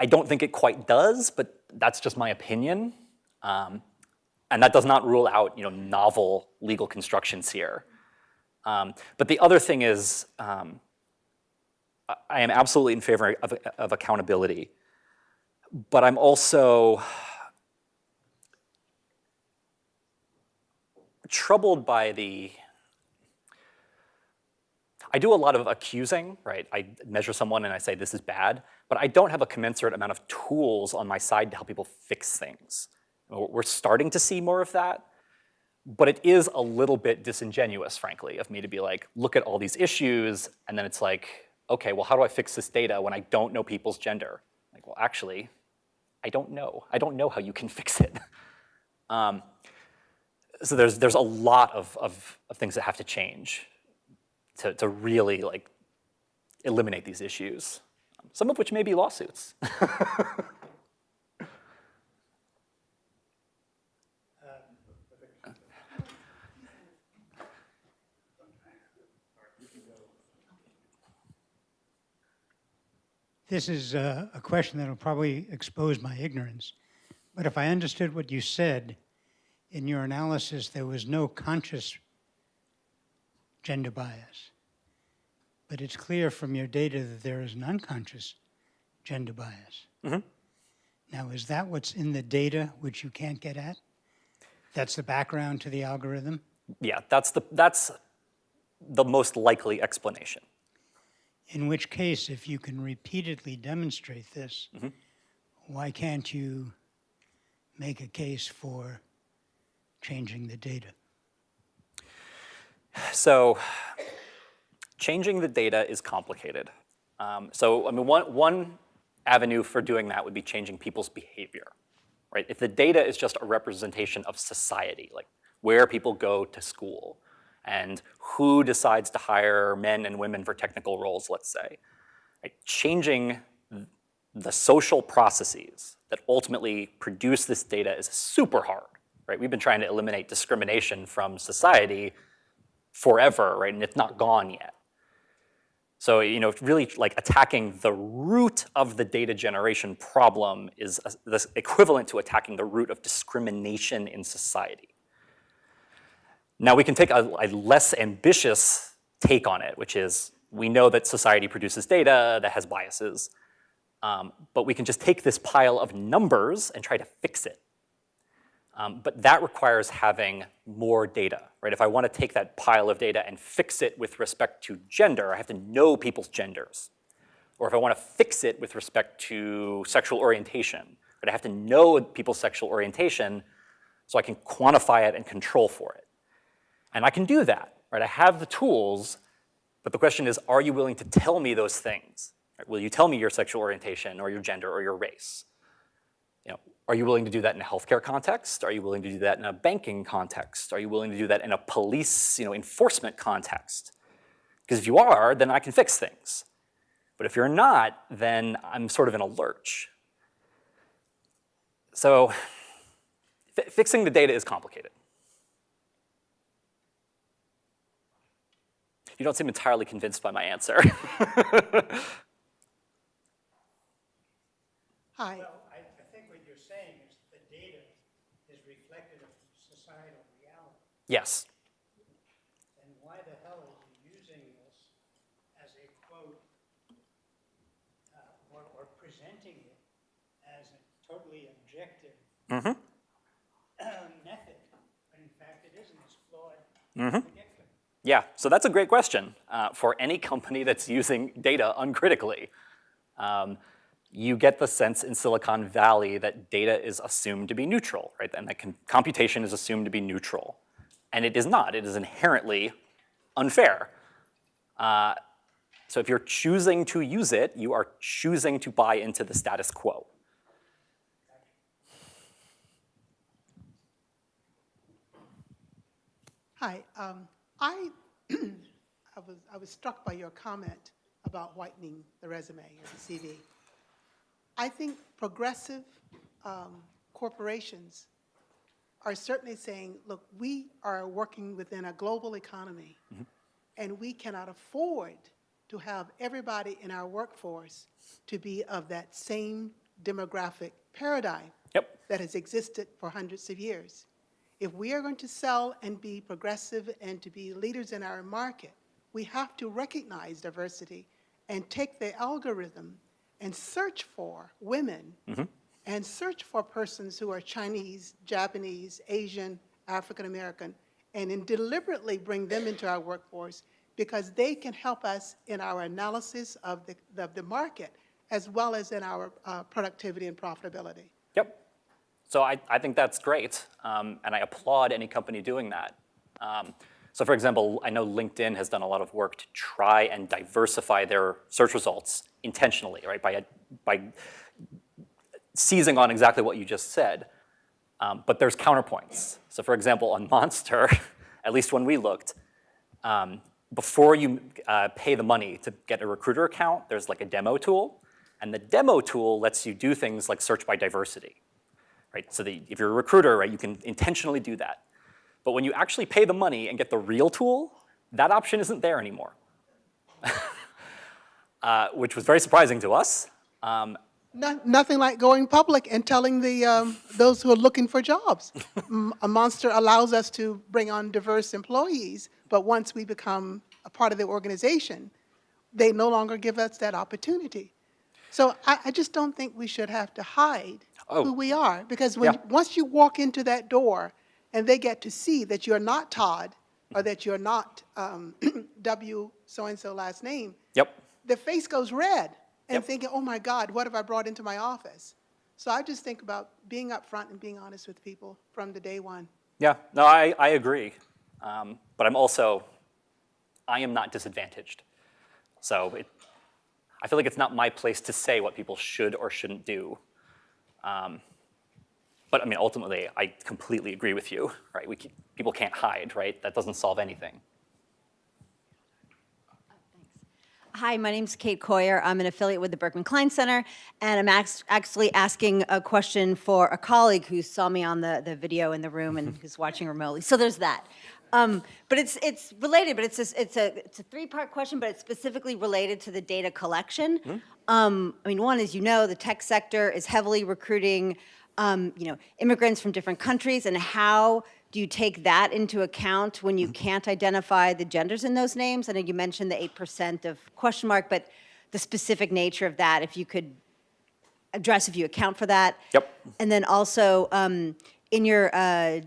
I don't think it quite does, but that's just my opinion. Um, and that does not rule out you know, novel legal constructions here. Um, but the other thing is, um, I am absolutely in favor of, of accountability, but I'm also troubled by the I do a lot of accusing, right? I measure someone and I say this is bad, but I don't have a commensurate amount of tools on my side to help people fix things. We're starting to see more of that, but it is a little bit disingenuous, frankly, of me to be like, look at all these issues, and then it's like, okay, well, how do I fix this data when I don't know people's gender? Like, well, actually, I don't know. I don't know how you can fix it. Um, so there's, there's a lot of, of, of things that have to change to, to really like eliminate these issues, some of which may be lawsuits. This is uh, a question that will probably expose my ignorance. But if I understood what you said, in your analysis, there was no conscious gender bias. But it's clear from your data that there is an unconscious gender bias. Mhm. Now, is that what's in the data which you can't get at? That's the background to the algorithm? Yeah, that's the, that's the most likely explanation. In which case, if you can repeatedly demonstrate this, Mhm. why can't you make a case for changing the data? So changing the data is complicated. Um, so I mean, one, one avenue for doing that would be changing people's behavior, right? If the data is just a representation of society, like where people go to school and who decides to hire men and women for technical roles, let's say, right? changing the social processes that ultimately produce this data is super hard, right? We've been trying to eliminate discrimination from society forever, right? And it's not gone yet. So, you know, really like attacking the root of the data generation problem is this equivalent to attacking the root of discrimination in society. Now we can take a, a less ambitious take on it, which is we know that society produces data that has biases, um, but we can just take this pile of numbers and try to fix it. Um, but that requires having more data, right? If I want to take that pile of data and fix it with respect to gender, I have to know people's genders. Or if I want to fix it with respect to sexual orientation, right, I have to know people's sexual orientation so I can quantify it and control for it. And I can do that, right? I have the tools, but the question is, are you willing to tell me those things? Right? Will you tell me your sexual orientation or your gender or your race? Are you willing to do that in a healthcare context? Are you willing to do that in a banking context? Are you willing to do that in a police you know, enforcement context? Because if you are, then I can fix things. But if you're not, then I'm sort of in a lurch. So fixing the data is complicated. You don't seem entirely convinced by my answer. Hi. Well, I, I think what you're saying is the data is reflective of societal reality. Yes. And why the hell are you using this as a quote uh, or, or presenting it as a totally objective Mm-hmm. method, when in fact it isn't, it's flawed. Mm-hmm. Yeah, so that's a great question uh, for any company that's using data uncritically. Um, you get the sense in Silicon Valley that data is assumed to be neutral, right? And that computation is assumed to be neutral. And it is not. It is inherently unfair. Uh, so if you're choosing to use it, you are choosing to buy into the status quo. Hi, um, I, I, was, I was struck by your comment about whitening the resume or the CV. I think progressive um, corporations are certainly saying, look, we are working within a global economy, mm-hmm. and we cannot afford to have everybody in our workforce to be of that same demographic paradigm yep. that has existed for hundreds of years. If we are going to sell and be progressive and to be leaders in our market, we have to recognize diversity and take the algorithm and search for women mm-hmm. And search for persons who are Chinese, Japanese, Asian, African American, and then deliberately bring them into our workforce because they can help us in our analysis of the, of the market as well as in our uh, productivity and profitability. Yep. So I, I think that's great, um, and I applaud any company doing that. Um, so for example, I know LinkedIn has done a lot of work to try and diversify their search results intentionally, right, by, by seizing on exactly what you just said. Um, but there's counterpoints. So for example, on Monster, at least when we looked, um, before you uh, pay the money to get a recruiter account, there's like a demo tool. And the demo tool lets you do things like search by diversity, right? So the, if you're a recruiter, right, you can intentionally do that. But when you actually pay the money and get the real tool, that option isn't there anymore, uh, which was very surprising to us. Um, No- Nothing like going public and telling the, um, those who are looking for jobs. a Monster allows us to bring on diverse employees, but once we become a part of the organization, they no longer give us that opportunity. So I, I just don't think we should have to hide Oh. who we are, because when, Yeah. once you walk into that door and they get to see that you're not Todd, or that you're not um, W so-and-so last name, yep. their face goes red and Yep. thinking, oh my God, what have I brought into my office? So I just think about being upfront and being honest with people from the day one. Yeah, no, I, I agree. Um, but I'm also, I am not disadvantaged. So it, I feel like it's not my place to say what people should or shouldn't do. Um, but I mean, ultimately, I completely agree with you, right? We, ca- people can't hide, right? That doesn't solve anything. Hi, my name's Kate Coyer. I'm an affiliate with the Berkman Klein Center, and I'm actually asking a question for a colleague who saw me on the, the video in the room and who's watching remotely. So there's that. Um, but it's it's related, but it's a, it's a it's a three part question, but it's specifically related to the data collection. Um, I mean, one is you know the tech sector is heavily recruiting, um, you know, immigrants from different countries, and how do you take that into account when you can't identify the genders in those names? I know you mentioned the eight percent of question mark, but the specific nature of that, if you could address if you account for that. Yep. And then also, um, in your, uh,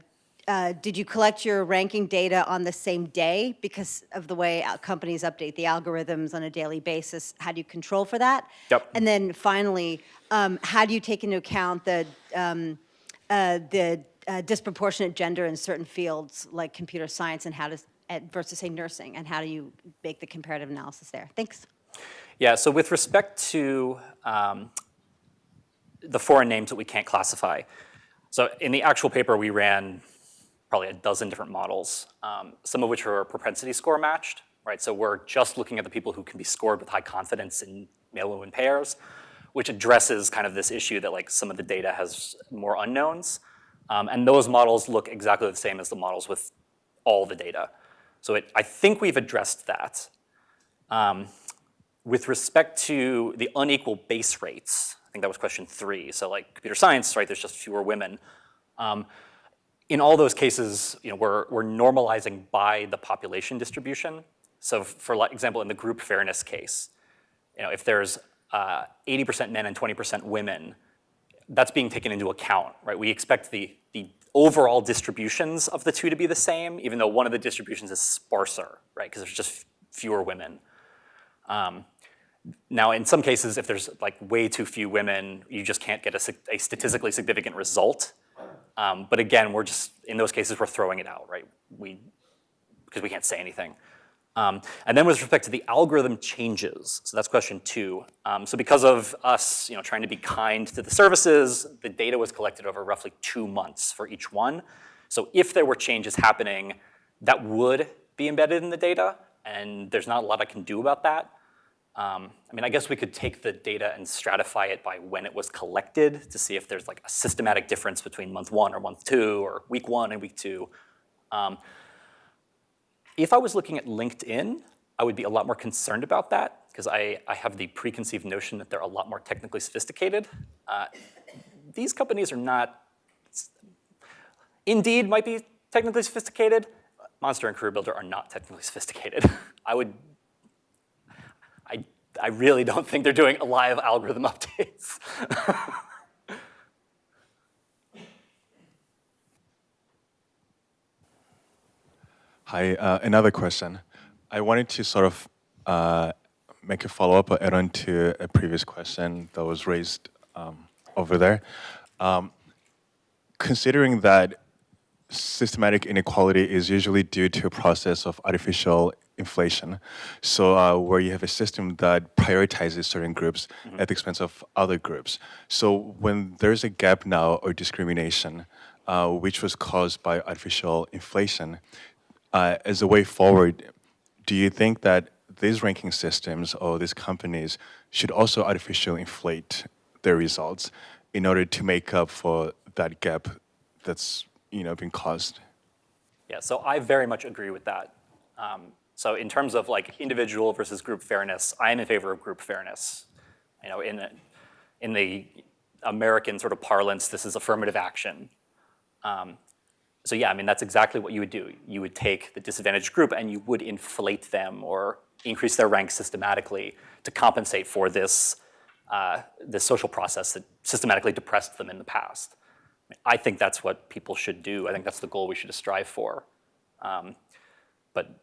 uh, did you collect your ranking data on the same day because of the way companies update the algorithms on a daily basis? How do you control for that? Yep. And then finally, um, how do you take into account the, um, uh, the uh, disproportionate gender in certain fields like computer science and how to, versus say nursing, and how do you make the comparative analysis there? Thanks. Yeah, so with respect to um, the foreign names that we can't classify, so in the actual paper we ran probably a dozen different models, um, some of which are propensity score matched, right? So we're just looking at the people who can be scored with high confidence in male-woman pairs, which addresses kind of this issue that like some of the data has more unknowns. Um, and those models look exactly the same as the models with all the data. So it, I think we've addressed that. Um, with respect to the unequal base rates, I think that was question three. So like computer science, right, there's just fewer women. Um, in all those cases, you know, we're, we're normalizing by the population distribution. So for example, in the group fairness case, you know, if there's 80% men and 20% women, that's being taken into account, right? We expect the, the overall distributions of the two to be the same, even though one of the distributions is sparser, right? Because there's just fewer women. Um, now, in some cases, if there's like way too few women, you just can't get a, a statistically significant result. Um, but again, we're just, in those cases, we're throwing it out, right? We, because we can't say anything. Um, and then with respect to the algorithm changes, so that's question two. Um, so because of us, you know, trying to be kind to the services, the data was collected over roughly two months for each one. So if there were changes happening, that would be embedded in the data, and there's not a lot I can do about that. Um, I mean, I guess we could take the data and stratify it by when it was collected to see if there's like a systematic difference between month one or month two or week one and week two. Um, if I was looking at LinkedIn, I would be a lot more concerned about that because I, I have the preconceived notion that they're a lot more technically sophisticated. Uh, these companies are not, Indeed might be technically sophisticated. Monster and Career Builder are not technically sophisticated. I would, I, I really don't think they're doing live algorithm updates. Hi, uh, another question. I wanted to sort of uh, make a follow-up or add on to a previous question that was raised um, over there. Um, considering that systematic inequality is usually due to a process of artificial inflation. So uh, where you have a system that prioritizes certain groups at the expense of other groups. So when there's a gap now or discrimination, uh, which was caused by artificial inflation, uh, as a way forward, do you think that these ranking systems or these companies should also artificially inflate their results in order to make up for that gap that's you know been caused? Yeah, so I very much agree with that. Um, so in terms of like individual versus group fairness, I am in favor of group fairness. You know, in the, in the American sort of parlance, this is affirmative action. Um, so yeah, I mean, that's exactly what you would do. You would take the disadvantaged group and you would inflate them or increase their rank systematically to compensate for this, uh, this social process that systematically depressed them in the past. I think that's what people should do. I think that's the goal we should strive for. Um, but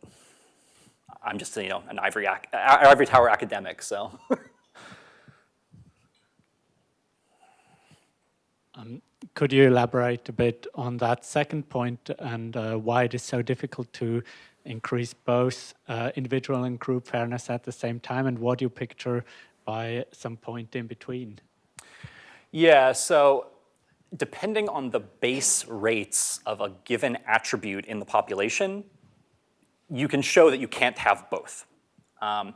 I'm just, you know, an ivory, ivory tower academic, so. Um, could you elaborate a bit on that second point and uh, why it is so difficult to increase both uh, individual and group fairness at the same time and what you picture by some point in between? Yeah, so depending on the base rates of a given attribute in the population, you can show that you can't have both. Um,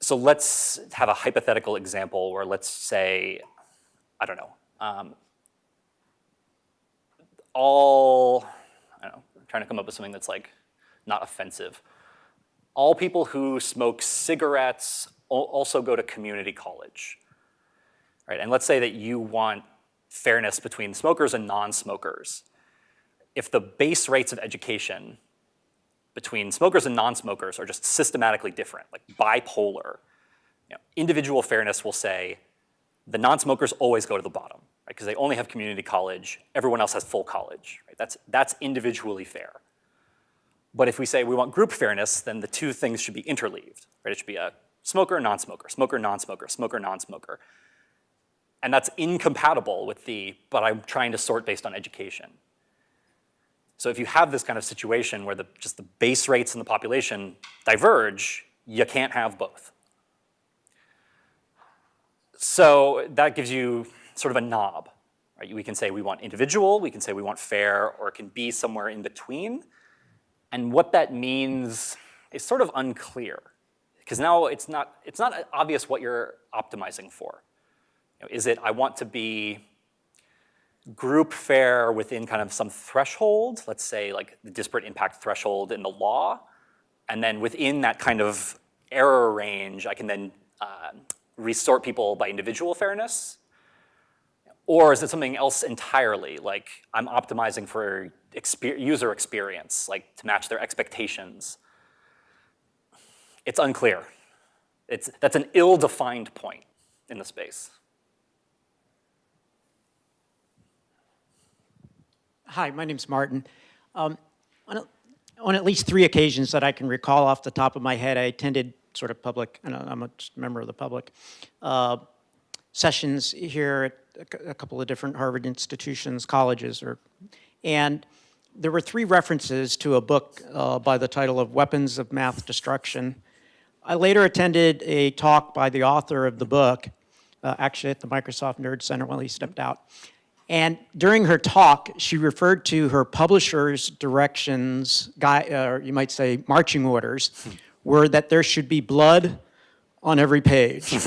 so let's have a hypothetical example where let's say, I don't know, um, all, I don't know, I'm trying to come up with something that's like not offensive. All people who smoke cigarettes also go to community college, right? And let's say that you want fairness between smokers and non-smokers. If the base rates of education between smokers and non-smokers are just systematically different, like bipolar, you know, individual fairness will say the non-smokers always go to the bottom, right? Because they only have community college, everyone else has full college, right? That's, that's individually fair. But if we say we want group fairness, then the two things should be interleaved, right? It should be a smoker, non-smoker, smoker, non-smoker, smoker, non-smoker. And that's incompatible with the, but I'm trying to sort based on education. So if you have this kind of situation where the, just the base rates in the population diverge, you can't have both. So that gives you sort of a knob. Right? We can say we want individual, we can say we want fair, or it can be somewhere in between. And what that means is sort of unclear because now it's not, it's not obvious what you're optimizing for. You know, is it I want to be group fair within kind of some threshold, let's say like the disparate impact threshold in the law, and then within that kind of error range, I can then uh, resort people by individual fairness? Or is it something else entirely, like I'm optimizing for exper user experience, like to match their expectations? It's unclear. It's, that's an ill-defined point in the space. Hi, my name's Martin. Um, on, a, on, at least three occasions that I can recall off the top of my head, I attended sort of public, I'm a member of the public, uh, sessions here a couple of different Harvard institutions, colleges, or, and there were three references to a book uh, by the title of Weapons of Math Destruction. I later attended a talk by the author of the book, uh, actually at the Microsoft Nerd Center while he stepped out. And during her talk, she referred to her publisher's directions, guy, or you might say marching orders, were that there should be blood on every page.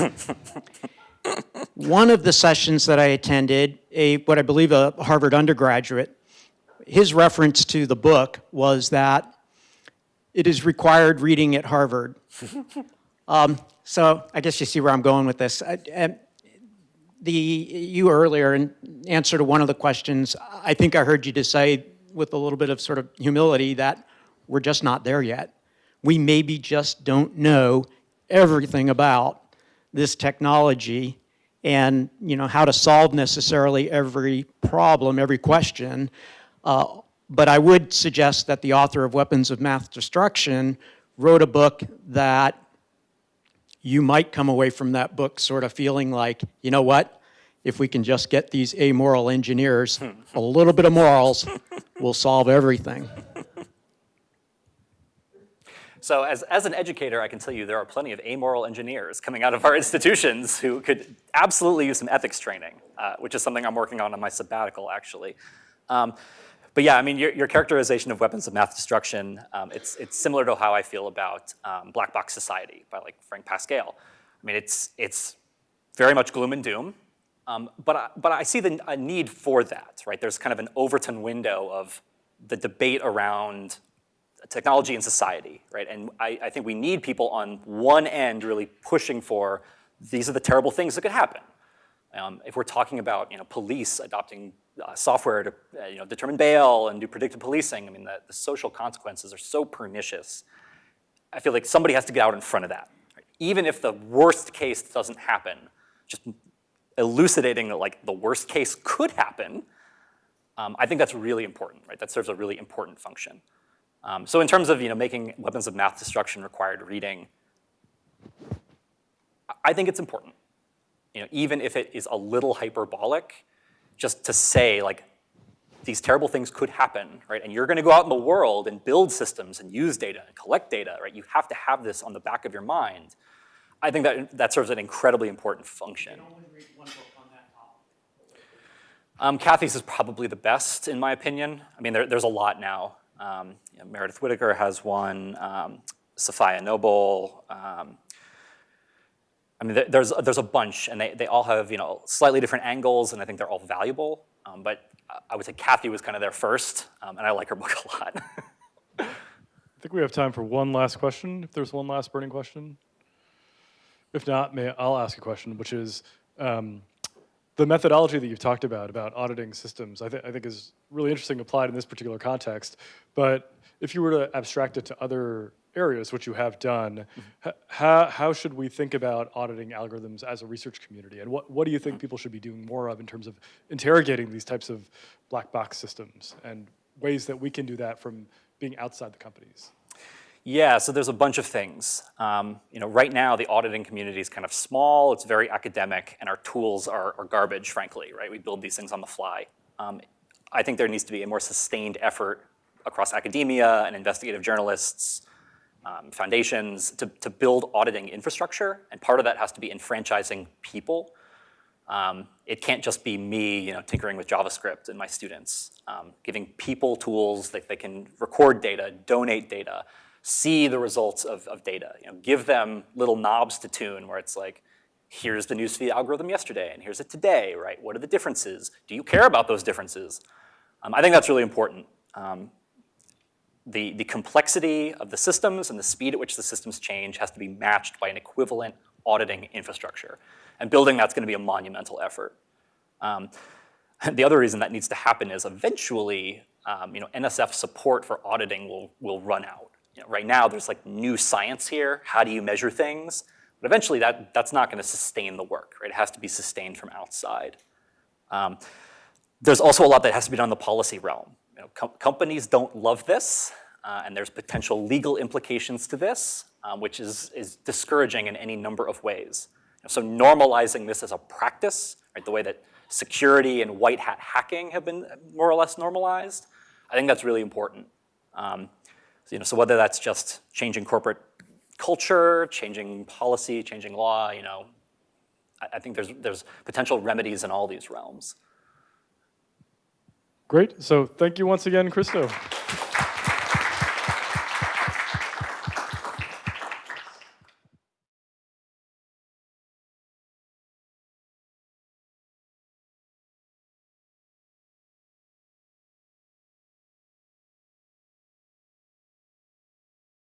One of the sessions that I attended, a what I believe a Harvard undergraduate, his reference to the book was that it is required reading at Harvard. um, so I guess you see where I'm going with this. I, I, the, you earlier in answer to one of the questions, I think I heard you to say with a little bit of sort of humility that we're just not there yet we maybe just don't know everything about this technology and you know how to solve necessarily every problem, every question. Uh, but I would suggest that the author of Weapons of Math Destruction wrote a book that you might come away from that book sort of feeling like, you know what? If we can just get these amoral engineers a little bit of morals, we'll solve everything. So as, as an educator, I can tell you there are plenty of amoral engineers coming out of our institutions who could absolutely use some ethics training, uh, which is something I'm working on on my sabbatical, actually. Um, but yeah, I mean, your, your characterization of weapons of math destruction, um, it's, it's similar to how I feel about um, Black Box Society by like Frank Pasquale. I mean, it's, it's very much gloom and doom, um, but, I, but I see the need for that, right? There's kind of an Overton window of the debate around technology and society, right? And I, I, think we need people on one end really pushing for these are the terrible things that could happen. Um, if we're talking about you know, police adopting uh, software to uh, you know, determine bail and do predictive policing, I mean, the, the, social consequences are so pernicious. I feel like somebody has to get out in front of that. Right? Even if the worst case doesn't happen, just elucidating that like the worst case could happen, um, I think that's really important, right? That serves a really important function. Um, so in terms of you know, making weapons of math destruction required reading, I think it's important. You know, even if it is a little hyperbolic, just to say like, these terrible things could happen, right? And you're gonna go out in the world and build systems and use data and collect data, right? You have to have this on the back of your mind. I think that, that serves an incredibly important function. Um, Cathy's is probably the best, in my opinion. I mean, there, there's a lot now. Um, you know, Meredith Whittaker has one, um, Safiya Noble. Um, I mean, there's, there's a bunch, and they, they all have you know, slightly different angles, and I think they're all valuable. Um, but I would say Cathy was kind of there first, um, and I like her book a lot. I think we have time for one last question, if there's one last burning question. If not, may I'll ask a question, which is, um, the methodology that you've talked about, about auditing systems, I, th I think is really interesting applied in this particular context. But if you were to abstract it to other areas, which you have done, mm -hmm. how, how should we think about auditing algorithms as a research community? And what, what do you think people should be doing more of in terms of interrogating these types of black box systems and ways that we can do that from being outside the companies? Yeah, so there's a bunch of things. Um, you know, right now the auditing community is kind of small, it's very academic, and our tools are, are garbage, frankly, right? We build these things on the fly. Um, I think there needs to be a more sustained effort across academia and investigative journalists, um, foundations, to, to build auditing infrastructure, and part of that has to be enfranchising people. Um, it can't just be me, you know, tinkering with JavaScript and my students. Um, giving people tools that they can record data, donate data, see the results of, of data. You know, give them little knobs to tune where it's like, here's the newsfeed algorithm yesterday and here's it today, right? What are the differences? Do you care about those differences? Um, I think that's really important. Um, the, the complexity of the systems and the speed at which the systems change has to be matched by an equivalent auditing infrastructure. And building that's gonna be a monumental effort. Um, the other reason that needs to happen is eventually, um, you know, NSF support for auditing will, will run out you know, right now there's like new science here. How do you measure things? But eventually that, that's not going to sustain the work, right? It has to be sustained from outside. Um, there's also a lot that has to be done in the policy realm. You know, com companies don't love this, uh, and there's potential legal implications to this, um, which is, is discouraging in any number of ways. So normalizing this as a practice, right, the way that security and white hat hacking have been more or less normalized, I think that's really important. Um, you know, so whether that's just changing corporate culture, changing policy, changing law, you know, I, I think there's, there's potential remedies in all these realms. Great. So thank you once again, Christo.